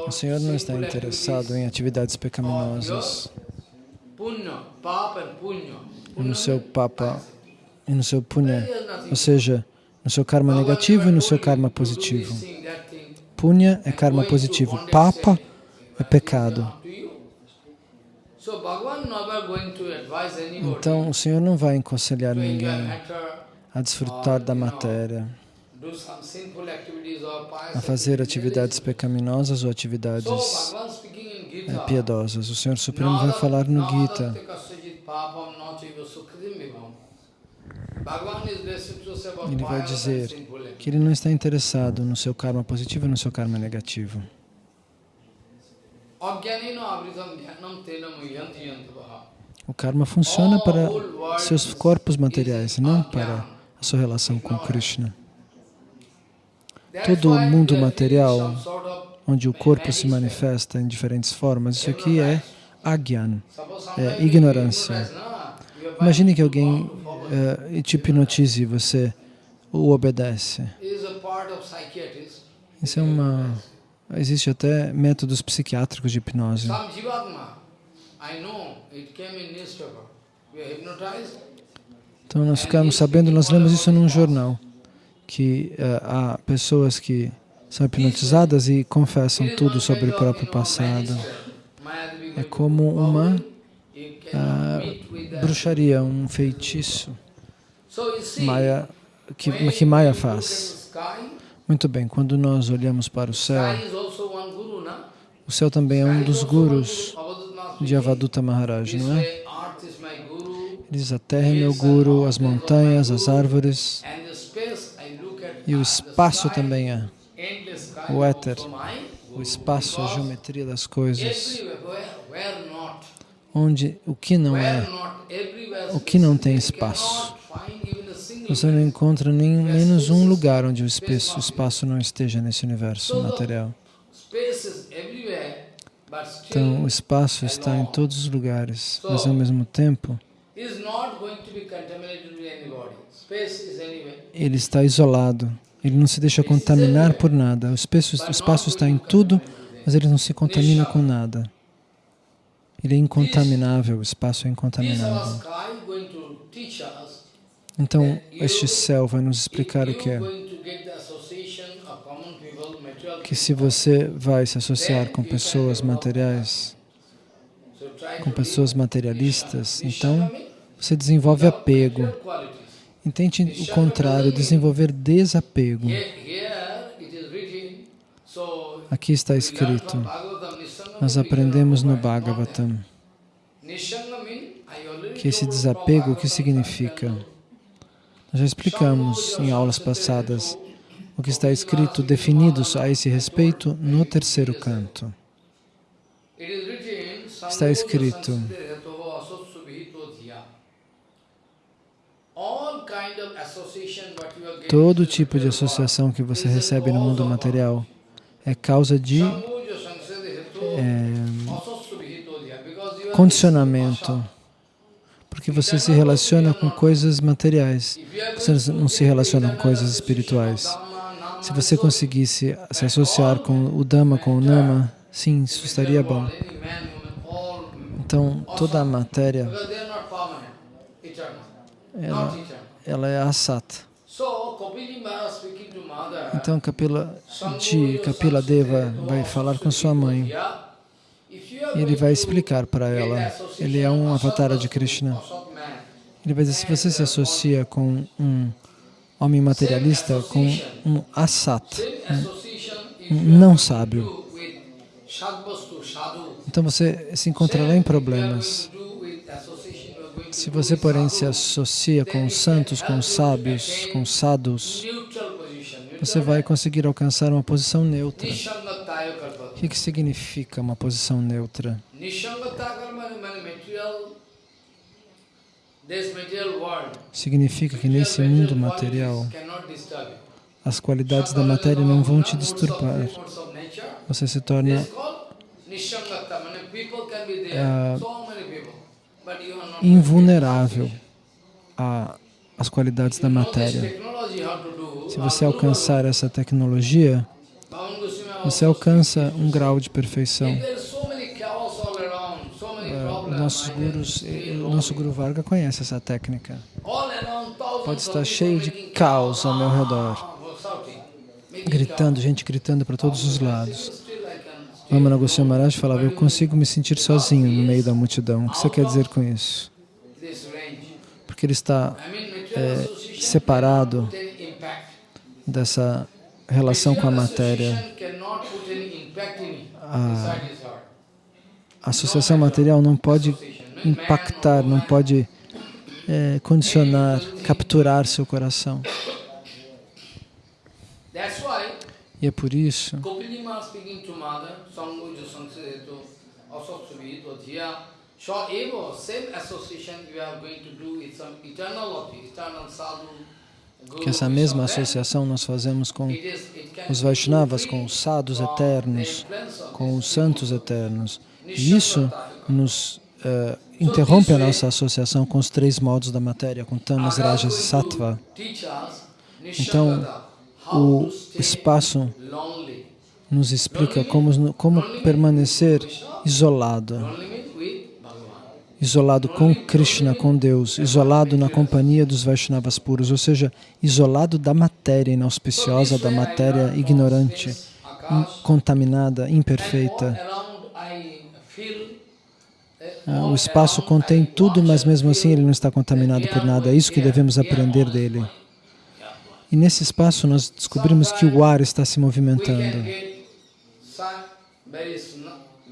O Senhor não está interessado em atividades pecaminosas, no seu papa e no seu punya, ou seja, no seu karma negativo e no seu karma positivo. Punya é karma positivo, papa é pecado. Então, o Senhor não vai aconselhar ninguém a desfrutar da matéria, a fazer atividades pecaminosas ou atividades é, piedosas. O Senhor Supremo vai falar no Gita. Bhagavan is restricted to say about ele vai dizer que ele não está interessado no seu karma positivo e no seu karma negativo. O karma funciona para seus corpos materiais, não para a sua relação com Krishna. Todo o mundo material, onde o corpo se manifesta em diferentes formas, isso aqui é agyan. É ignorância. Imagine que alguém eh, te hipnotize e você o obedece. Isso é uma... Existe até métodos psiquiátricos de hipnose. Então nós ficamos sabendo, nós lemos isso num jornal, que eh, há pessoas que são hipnotizadas e confessam tudo sobre o próprio passado. É como uma ah, bruxaria, um feitiço Maya, que, que Maya faz. Muito bem, quando nós olhamos para o céu, o céu também é um dos gurus de Avaduta Maharaj, não é? Ele diz, a terra é meu guru, as montanhas, as árvores, e o espaço também é. O éter, o espaço, a geometria das coisas, onde o que não é, o que não tem espaço. Você não encontra nem menos um lugar onde o espaço, o espaço não esteja nesse universo material. Então, o espaço está em todos os lugares, mas ao mesmo tempo, ele está isolado. Ele não se deixa contaminar por nada. O espaço, o espaço está em tudo, mas ele não se contamina com nada. Ele é incontaminável, o espaço é incontaminável. Então, este céu vai nos explicar o que é. Que se você vai se associar com pessoas materiais, com pessoas materialistas, então você desenvolve apego. Entende o contrário, desenvolver desapego. Aqui está escrito, nós aprendemos no Bhagavatam que esse desapego, o que significa? Nós já explicamos em aulas passadas o que está escrito, definido a esse respeito no terceiro canto. Está escrito, todo tipo de associação que você recebe no mundo material é causa de condicionamento, porque você se relaciona com coisas materiais, você não se relaciona com coisas espirituais. Se você conseguisse se associar com o Dhamma, com o Nama, sim, isso estaria bom. Então, toda a matéria, ela, ela é asata. Então, Kapila, de Kapila Deva vai falar com sua mãe. E ele vai explicar para ela. Ele é um avatar de Krishna. Ele vai dizer, se você se associa com um homem materialista, com um asat, um não sábio, então você se encontrará em problemas. Se você, porém, se associa com os santos, com os sábios, com sadhus, você vai conseguir alcançar uma posição neutra. O que, significa uma posição neutra? Significa que nesse mundo material, as qualidades da matéria não vão te disturbar. Você se torna é, invulnerável às qualidades da matéria. Se você alcançar essa tecnologia, você alcança um grau de perfeição. Uh, nossos gurus, o nosso Guru Varga conhece essa técnica. Pode estar cheio de caos ao meu redor, gritando, gente gritando para todos os lados. Ramana Goswami Maharaj falava, eu consigo me sentir sozinho no meio da multidão. O que você quer dizer com isso? Porque ele está é, separado dessa relação com a matéria. A, associação material não pode impactar, não pode é, condicionar, capturar seu coração. E é por isso same association you are going to do with some eternal sadhu, guru, que essa mesma associação nós fazemos com os Vaishnavas, com os sadhus eternos, com os santos eternos. E isso nos eh, interrompe a nossa associação com os três modos da matéria, com tamas, rajas e sattva. Então, o espaço nos explica como, como permanecer isolado, Lonely means with Bhagavan. Isolado com Krishna, com Deus, isolado na companhia dos Vaishnavas puros, ou seja, isolado da matéria inauspiciosa, da matéria ignorante, in- contaminada, imperfeita. Ah, O espaço contém tudo, mas mesmo assim ele não está contaminado por nada. É isso que devemos aprender dele. E nesse espaço nós descobrimos que o ar está se movimentando.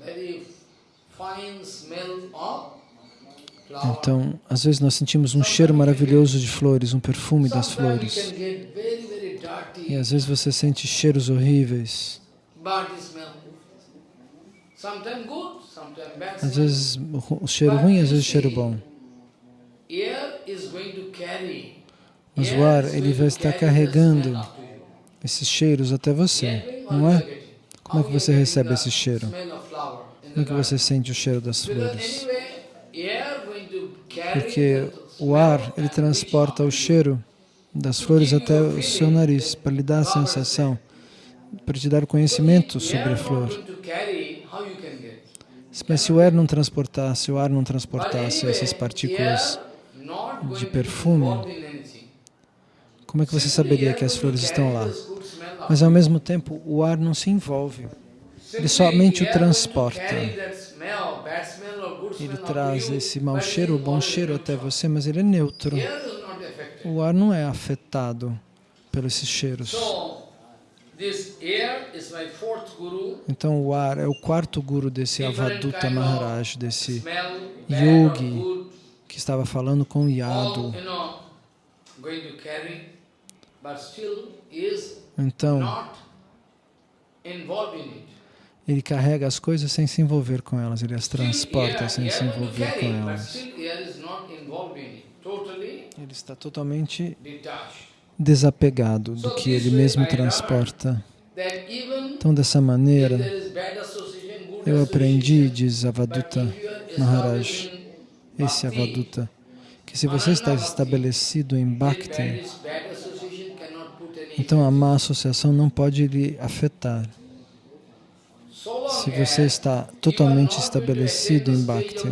very, fine smell of. Então, às vezes nós sentimos um cheiro maravilhoso de flores, um perfume das flores. E às vezes você sente cheiros horríveis. Às vezes o cheiro ruim, às vezes o cheiro bom. Mas o ar, ele vai estar carregando esses cheiros até você, não é? Como é que você recebe esse cheiro? Como é que você sente o cheiro das flores? Porque o ar, ele transporta o cheiro das flores até o seu nariz, para lhe dar a sensação, para te dar conhecimento sobre a flor. Mas se o ar não transportasse, o ar não transportasse essas partículas, de perfume, como é que você saberia que as flores estão lá? Mas ao mesmo tempo, o ar não se envolve. Simply somente o transporta. Ele traz you, esse mau but cheiro it bom is cheiro até neutral. você, mas ele é neutro. O ar não é afetado pelos esses cheiros. So, this air is my fourth guru. Então o ar é o quarto guru desse Avaduta Maharaj, of desse yogi que estava falando com Yadu. Então ele carrega as coisas sem se envolver com elas, ele as transporta sem se envolver com but elas. it. Totally Ele está totalmente desapegado do que ele mesmo transporta. Então dessa maneira, eu aprendi, diz Avaduta Maharaj, esse Avaduta, que se você está estabelecido em Bhakti, então a má associação não pode lhe afetar. Se você está totalmente estabelecido em Bhakti,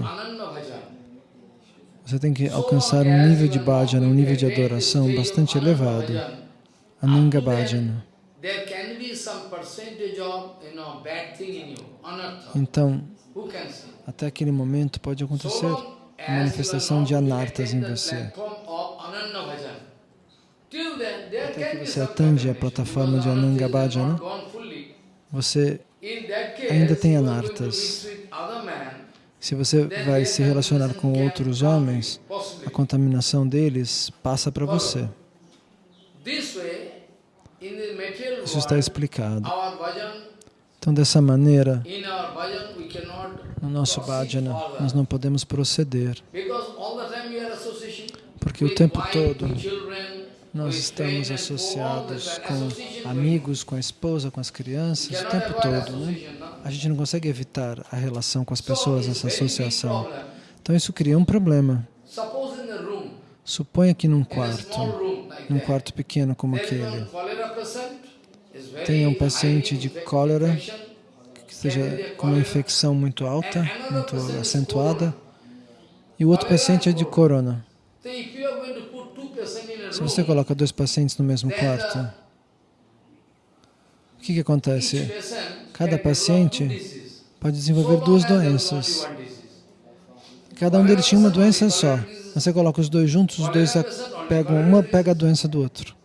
você tem que alcançar um nível de bhajana, um nível de adoração bastante elevado, Ananga Bhajana. Então, até aquele momento pode acontecer a manifestação de anartas em você. Até que você atinge a plataforma de Ananga Bhajana, você ainda tem anartas. Se você vai se relacionar com outros homens, a contaminação deles passa para você. Isso está explicado. Então, dessa maneira, no nosso bhajana, nós não podemos proceder, porque o tempo todo nós estamos associados com association amigos, com a esposa, com as crianças, o tempo avoid todo. Né? A gente não consegue evitar a relação com as So pessoas, essa associação. Então, isso cria um problema. Suponha que num quarto, num quarto pequeno como aquele, Tenha um paciente de cólera que esteja com uma infecção muito alta, muito acentuada, e o outro paciente é de corona. Se você coloca dois pacientes no mesmo quarto, o que, que acontece? Cada paciente. Pode desenvolver duas doenças. Cada um deles tinha uma doença só. Você coloca os dois juntos, os dois pegam, uma pega a doença do outro.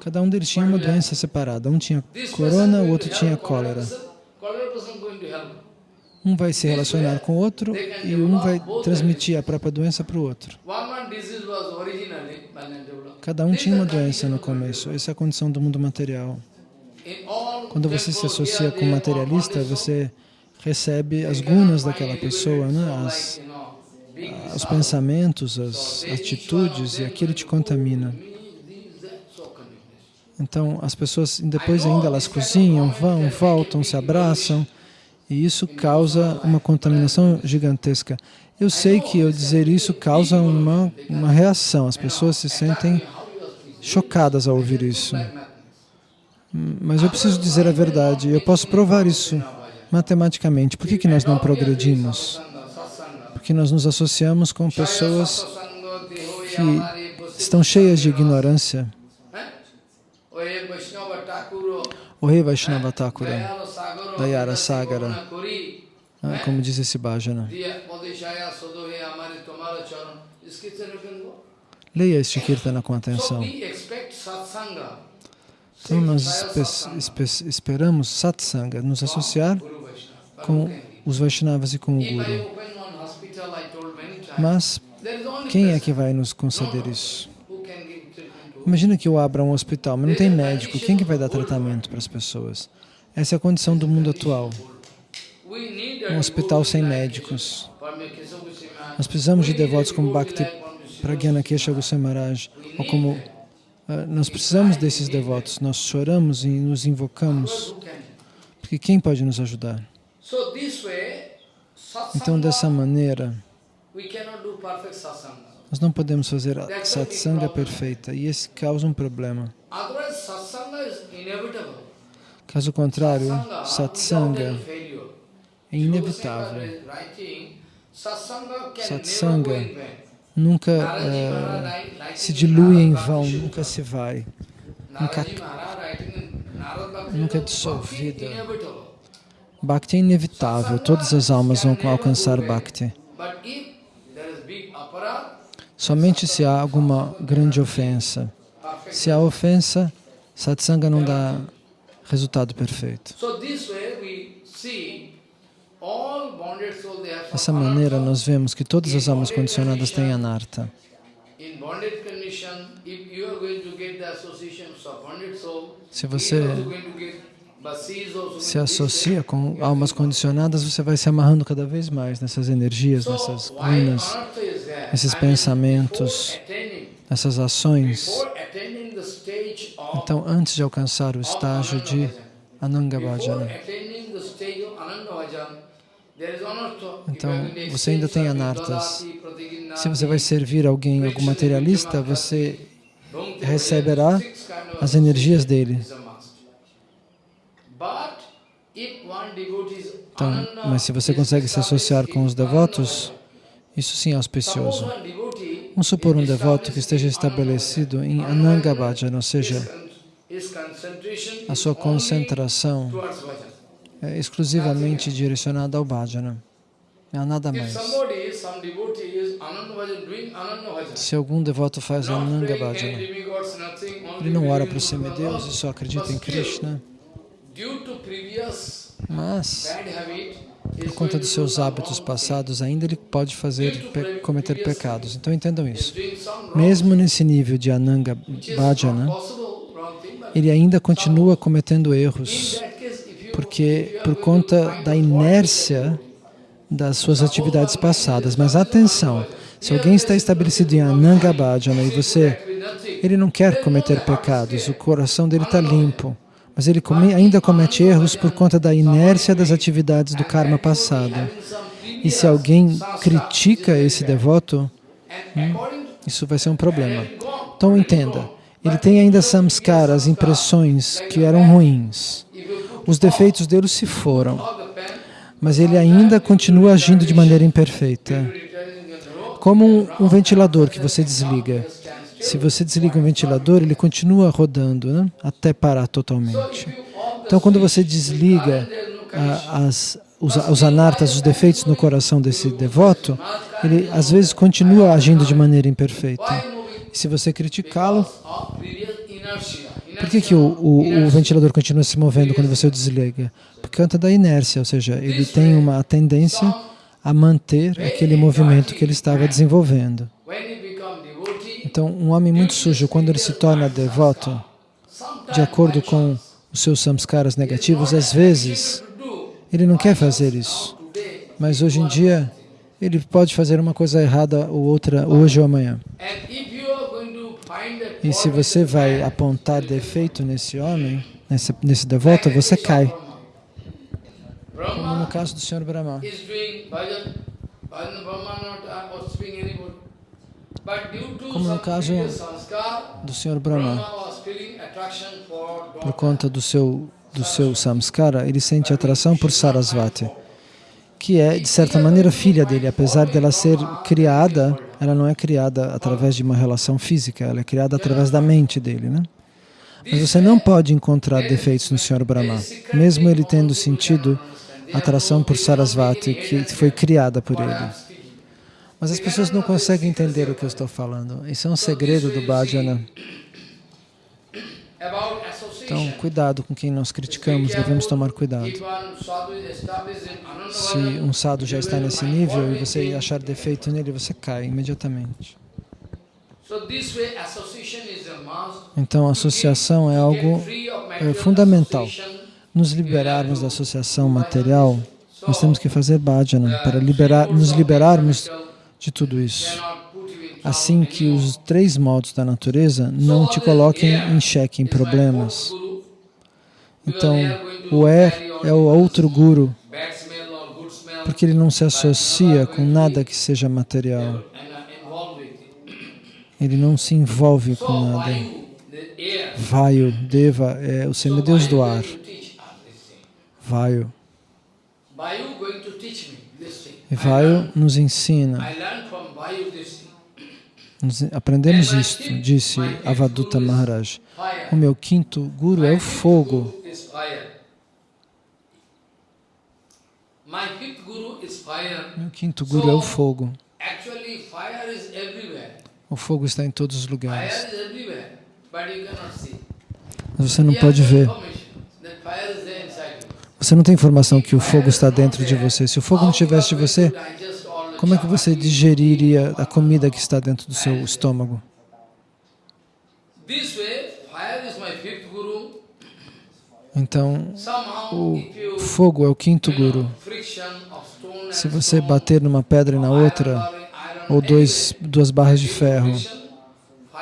Cada um deles tinha uma doença separada. Um tinha corona, o outro tinha cólera. Um vai se relacionar com o outro e um vai transmitir a própria doença para o outro. Cada um tinha uma doença no começo. Essa é a condição do mundo material. Quando você se associa com o materialista, você recebe as gunas daquela pessoa, né? as, os pensamentos, as atitudes, e aquilo te contamina. Então, as pessoas, depois ainda elas cozinham, vão, voltam, se abraçam, e isso causa uma contaminação gigantesca. Eu sei que eu dizer isso causa uma, uma reação, as pessoas se sentem chocadas ao ouvir isso. Mas eu preciso dizer a verdade, eu posso provar isso matematicamente. Por que, que nós não progredimos? Porque nós nos associamos com pessoas que estão cheias de ignorância. O rei Vaishnava Thakura, Dayara Sagara, ah, como diz esse bhajana. Leia este kirtana com atenção. Então nós espe espe esperamos satsanga, nos associar com os Vaishnavas e com o Guru. Mas quem é que vai nos conceder isso? Imagina que eu abra um hospital, mas não tem médico. Quem que vai dar tratamento para as pessoas? Essa é a condição do mundo atual. Um hospital sem médicos. Nós precisamos de devotos como Bhakti Pragyana Kesha Goswami Maharaj, ou como uh, nós precisamos desses devotos, nós choramos e nos invocamos, porque quem pode nos ajudar? Então, dessa maneira, nós não podemos fazer a satsanga perfeita e esse causa um problema. Caso contrário, satsanga é inevitável. Satsanga nunca uh, se dilui em vão, nunca se vai, nunca, nunca é dissolvida. Bhakti é inevitável, todas as almas vão alcançar Bhakti. Somente se há alguma grande ofensa. Se há ofensa, satsanga não dá resultado perfeito. Dessa maneira, nós vemos que todas as almas condicionadas têm anarta. Se você se associa com almas condicionadas, você vai se amarrando cada vez mais nessas energias, nessas gunas, nesses pensamentos, nessas ações. Então, antes de alcançar o estágio de Ananga Bhajana, então, você ainda tem anartas. Se você vai servir alguém, algum materialista, você receberá as energias dele. Então, mas se você consegue se associar com os devotos, isso sim é auspicioso. Vamos supor um devoto que esteja estabelecido em Ananga Bhajana, ou seja, a sua concentração é exclusivamente direcionada ao bhajana. Há nada mais. Se algum devoto faz Ananga Bhajana, ele não ora para os e só acredita em Krishna, mas, por conta dos seus hábitos passados, ainda ele pode fazer, pe cometer pecados. Então entendam isso. Mesmo nesse nível de Ananga Bhajana, ele ainda continua cometendo erros porque por conta da inércia das suas atividades passadas. Mas atenção, se alguém está estabelecido em Ananga Bhajana e você, ele não quer cometer pecados, o coração dele está limpo, mas ele come, ainda comete erros por conta da inércia das atividades do karma passado. E se alguém critica esse devoto, hum, isso vai ser um problema. Então entenda, ele tem ainda samskaras, impressões que eram ruins. Os defeitos dele se foram, mas ele ainda continua agindo de maneira imperfeita. Como um, um ventilador que você desliga. Se você desliga um ventilador, ele continua rodando né? até parar totalmente. Então, quando você desliga ah, as, os, os anartas, os defeitos no coração desse devoto, ele às vezes continua agindo de maneira imperfeita. E se você criticá-lo, Por que, que o, o, o ventilador continua se movendo quando você o desliga? Por conta da inércia, ou seja, ele tem uma tendência a manter aquele movimento que ele estava desenvolvendo. Então, um homem muito sujo, quando ele se torna devoto, de acordo com os seus samskaras negativos, às vezes ele não quer fazer isso. Mas hoje em dia, ele pode fazer uma coisa errada ou outra hoje ou amanhã. E se você vai apontar defeito nesse homem, nesse, nesse devoto, você cai. Como no caso do Sr. Brahma. Como no caso do Sr. Brahma, por conta do seu, do seu samskara, ele sente atração por Sarasvati, que é, de certa maneira, filha dele. Apesar dela ser criada, ela não é criada através de uma relação física, ela é criada através da mente dele. Né? Mas você não pode encontrar defeitos no Sr. Brahma, mesmo ele tendo sentido atração por Sarasvati, que foi criada por ele. Mas as pessoas não conseguem entender o que eu estou falando. Isso é um segredo do bhajana. Então, cuidado com quem nós criticamos, devemos tomar cuidado. Se um sadhu já está nesse nível e você achar defeito nele, você cai imediatamente. Então, a associação é algo é, fundamental. Nos liberarmos da associação material, nós temos que fazer bhajana para liberar, nos liberarmos de tudo isso. Assim que os três modos da natureza não te coloquem em xeque, em problemas. Então, o Er é o outro guru, porque ele não se associa com nada que seja material. Ele não se envolve com nada. Vayu, Deva, é o semideus do ar. Vayu. E Vayu nos ensina. Nos aprendemos isto, disse Avaduta Maharaj. O meu quinto guru é o fogo. Meu quinto guru é o fogo. O fogo está em todos os lugares. Mas você não pode ver. Você não tem informação que o fogo está dentro de você. Se o fogo não estivesse de você, como é que você digeriria a comida que está dentro do seu estômago? Então, o fogo é o quinto guru. Se você bater numa pedra e na outra, ou dois, duas barras de ferro,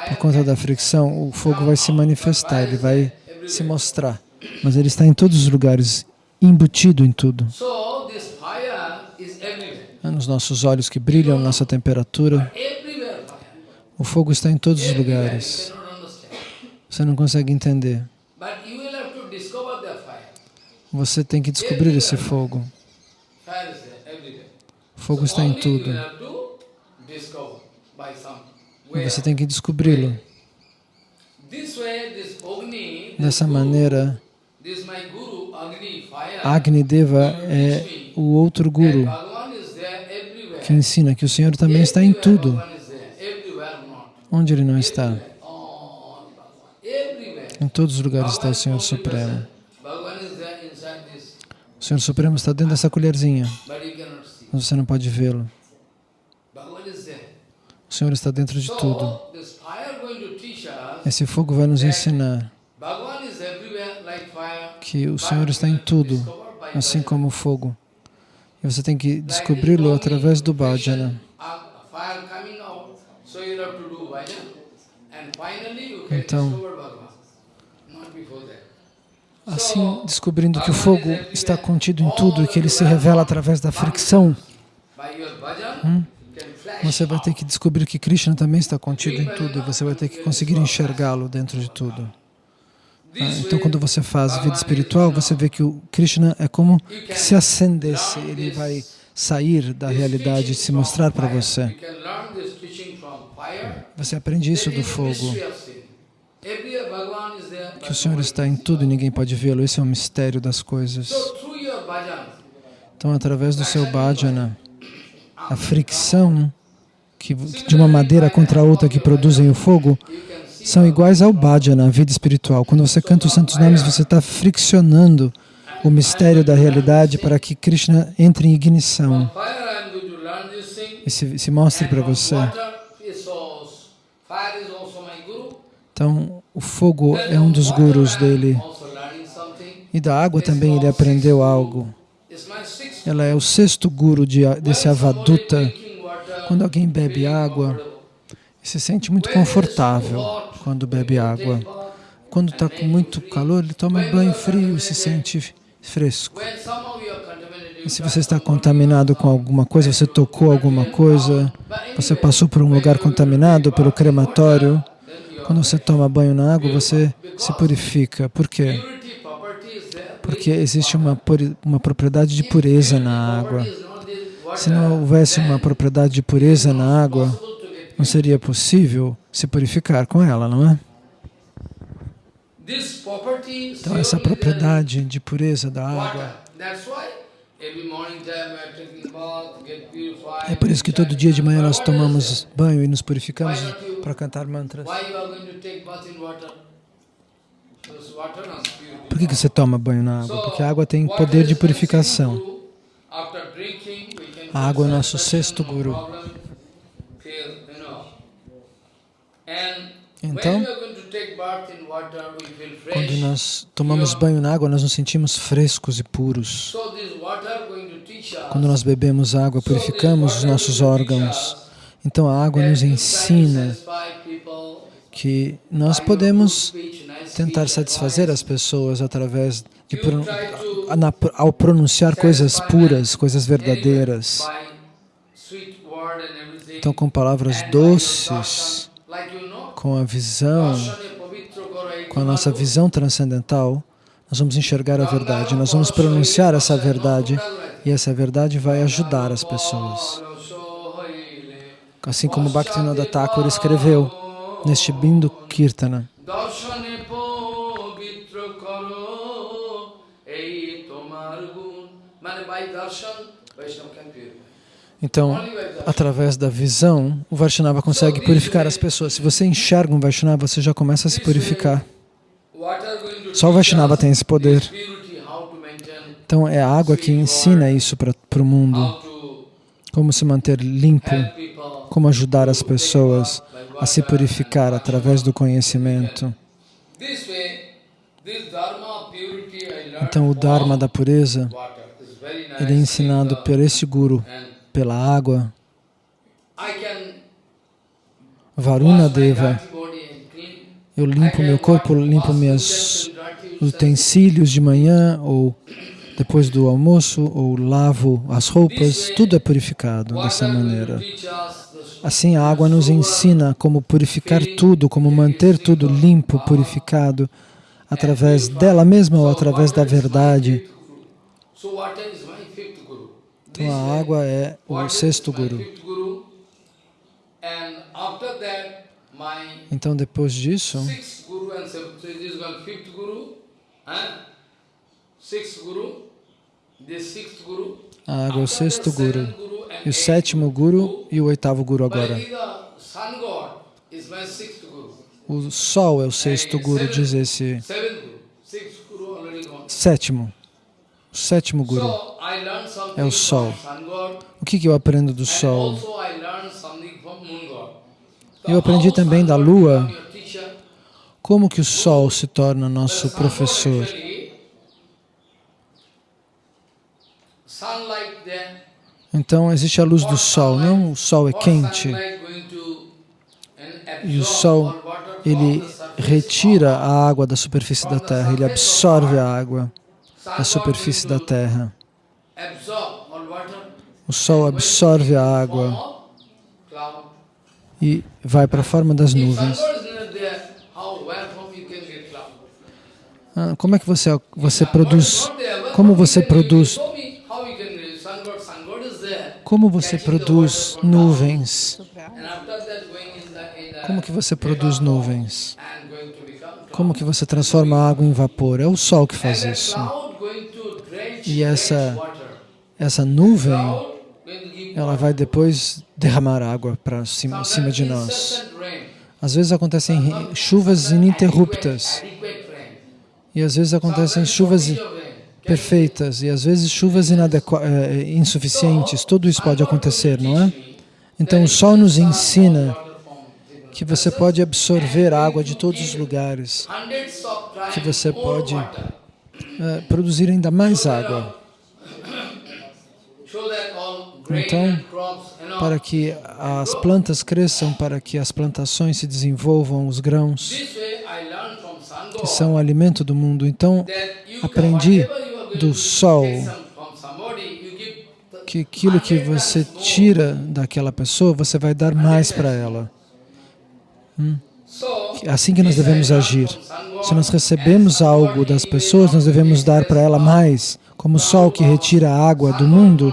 por conta da fricção, o fogo vai se manifestar, ele vai se mostrar. Mas ele está em todos os lugares, embutido em tudo. É nos nossos olhos que brilham, nossa temperatura. O fogo está em todos os lugares. Você não consegue entender. Você tem que descobrir esse fogo. O fogo está em tudo. E você tem que descobri-lo. Dessa maneira, Agni Deva é o outro guru que ensina que o Senhor também está em tudo. Onde Ele não está? Em todos os lugares está o Senhor Supremo. O Senhor Supremo está dentro dessa colherzinha, mas você não pode vê-lo. O Senhor está dentro de tudo. Esse fogo vai nos ensinar que o Senhor está em tudo, assim como o fogo. E você tem que descobri-lo através do bhajana. Então, assim, descobrindo que o fogo está contido em tudo e que ele se revela através da fricção, hum, você vai ter que descobrir que Krishna também está contido em tudo e você vai ter que conseguir enxergá-lo dentro de tudo. Ah, então, quando você faz vida espiritual, você vê que o Krishna é como que se acendesse, ele vai sair da realidade e se mostrar para você. Você aprende isso do fogo, que o Senhor está em tudo e ninguém pode vê-lo. Esse é o mistério das coisas. Então, através do seu bhajana, a fricção que, de uma madeira contra a outra que produzem o fogo, são iguais ao bhajana, a vida espiritual. Quando você canta os santos nomes, você está friccionando o mistério da realidade para que Krishna entre em ignição e se, se mostre para você. Então, o fogo é um dos gurus dele. E da água também ele aprendeu algo. Ela é o sexto guru de, desse avaduta. Quando alguém bebe água, se sente muito confortável quando bebe água. Quando está com muito calor, ele toma banho frio e se sente fresco. E se você está contaminado com alguma coisa, você tocou alguma coisa, você passou por um lugar contaminado, pelo crematório, quando você toma banho na água, você se purifica. Por quê? Porque existe uma, uma propriedade de pureza na água. Se não houvesse uma propriedade de pureza na água, não seria possível se purificar com ela, não é? Então, essa propriedade de pureza da água. É por isso que todo dia de manhã nós tomamos banho e nos purificamos para cantar mantras. Por que, que você toma banho na água? Porque a água tem poder de purificação. A água é nosso sexto guru. Fresh. Quando nós tomamos banho na água, nós nos sentimos frescos e puros. Quando nós bebemos água, purificamos os nossos órgãos. Então a água nos ensina que nós podemos tentar satisfazer as pessoas através de ao pronunciar coisas puras, coisas verdadeiras. Então com palavras doces, com a visão, com a nossa visão transcendental, nós vamos enxergar a verdade, nós vamos pronunciar essa verdade e essa verdade vai ajudar as pessoas. Assim como Bhaktivinoda Thakur escreveu neste Bindu Kirtana. Darshan, Vaishnava can purify. Então, através da visão, o Vaishnava consegue purificar as pessoas. Se você enxerga um Vaishnava, você já começa a se purificar. Só o Vaishnava tem esse poder. Então, é a água que ensina isso para o mundo. Como se manter limpo, como ajudar as pessoas a se purificar através do conhecimento. Então, o Dharma da pureza, ele é ensinado por esse Guru, pela água. Varuna Deva, eu limpo meu corpo, limpo meus utensílios. de manhã ou depois do almoço, ou lavo as roupas, tudo é purificado dessa maneira. Assim, a água nos ensina como purificar tudo, como manter tudo limpo, purificado, através dela mesma ou através da verdade. So water is my fifth guru. Então, a água é o sexto guru. Então, depois disso, a água é o sexto guru. E o sétimo guru e o oitavo guru agora. O sol é o sexto guru, diz esse sétimo. O sétimo guru. É o sol. O que, que eu aprendo do sol? Eu aprendi também da lua. Como que o sol se torna nosso professor? Então existe a luz do sol, não o sol é quente e o sol ele retira a água da superfície da terra, ele absorve a água da superfície da terra. O sol absorve a água e vai para a forma das nuvens. Ah, Como é que você, você produz? Como você produz? Como você produz nuvens? Como que você produz nuvens? Como que você transforma a água em vapor? É o sol que faz isso. E essa-. Essa nuvem, ela vai depois derramar água para cima, cima de nós. Às vezes acontecem chuvas ininterruptas e às vezes acontecem chuvas perfeitas e às vezes chuvas inadequa- eh, insuficientes. Tudo isso pode acontecer, não é? Então o Sol nos ensina que você pode absorver água de todos os lugares, que você pode eh, produzir ainda mais água, So that all grain Então, para que as plantas cresçam, para que as plantações se desenvolvam, os grãos, que são o alimento do mundo. Então, aprendi do sol que aquilo que você tira daquela pessoa, você vai dar mais para ela. So, É assim que nós devemos agir. Se nós recebemos algo das pessoas, nós devemos dar para ela mais, como o sol que retira a água do mundo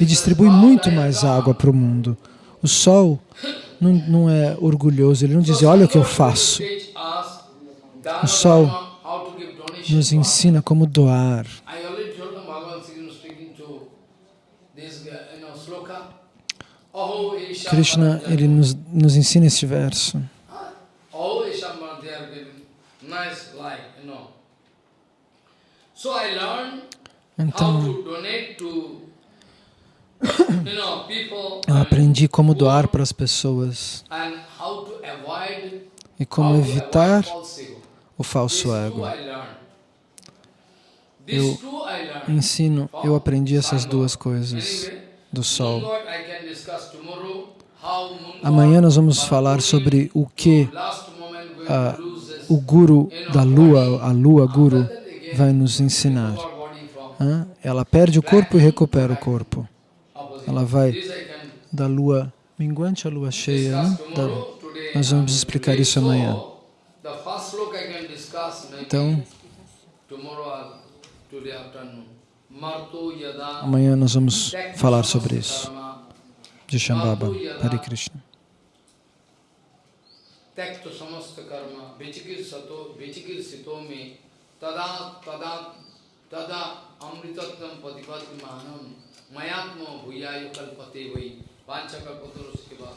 e distribui muito mais água para o mundo. O sol não, não é orgulhoso, ele não diz, olha o que eu faço. O sol Nos ensina como doar. Krishna ele nos, nos ensina este verso. Então, to donate to, you know, people eu aprendi como doar para as pessoas e como evitar o falso ego. Eu. Ensino, eu aprendi essas duas coisas do sol. Amanhã nós vamos falar sobre o que this o guru da lua, a lua guru, vai nos ensinar. Ela perde o corpo e recupera o corpo. opposite. Ela vai This I can da lua minguante à lua cheia. Né? discuss Da- tomorrow. Today nós vamos I'm explicar today. isso amanhã. So, the first look I can discuss maybe Então, tomorrow or today afternoon. Marto yada amanhã nós vamos tekti falar samasta sobre isso. karma, De Shambhava. Hare Krishna. त्यक्त समस्त कर्म विचिकिर सतो विचिकिर सितो में तदा तदा तदा अमृतत्व प्रतिपत्ति मानम मयात्म भूयाय कल्पते वै पांचकल्पतरुष के बाद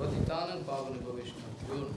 पतितानंद पावन भविष्य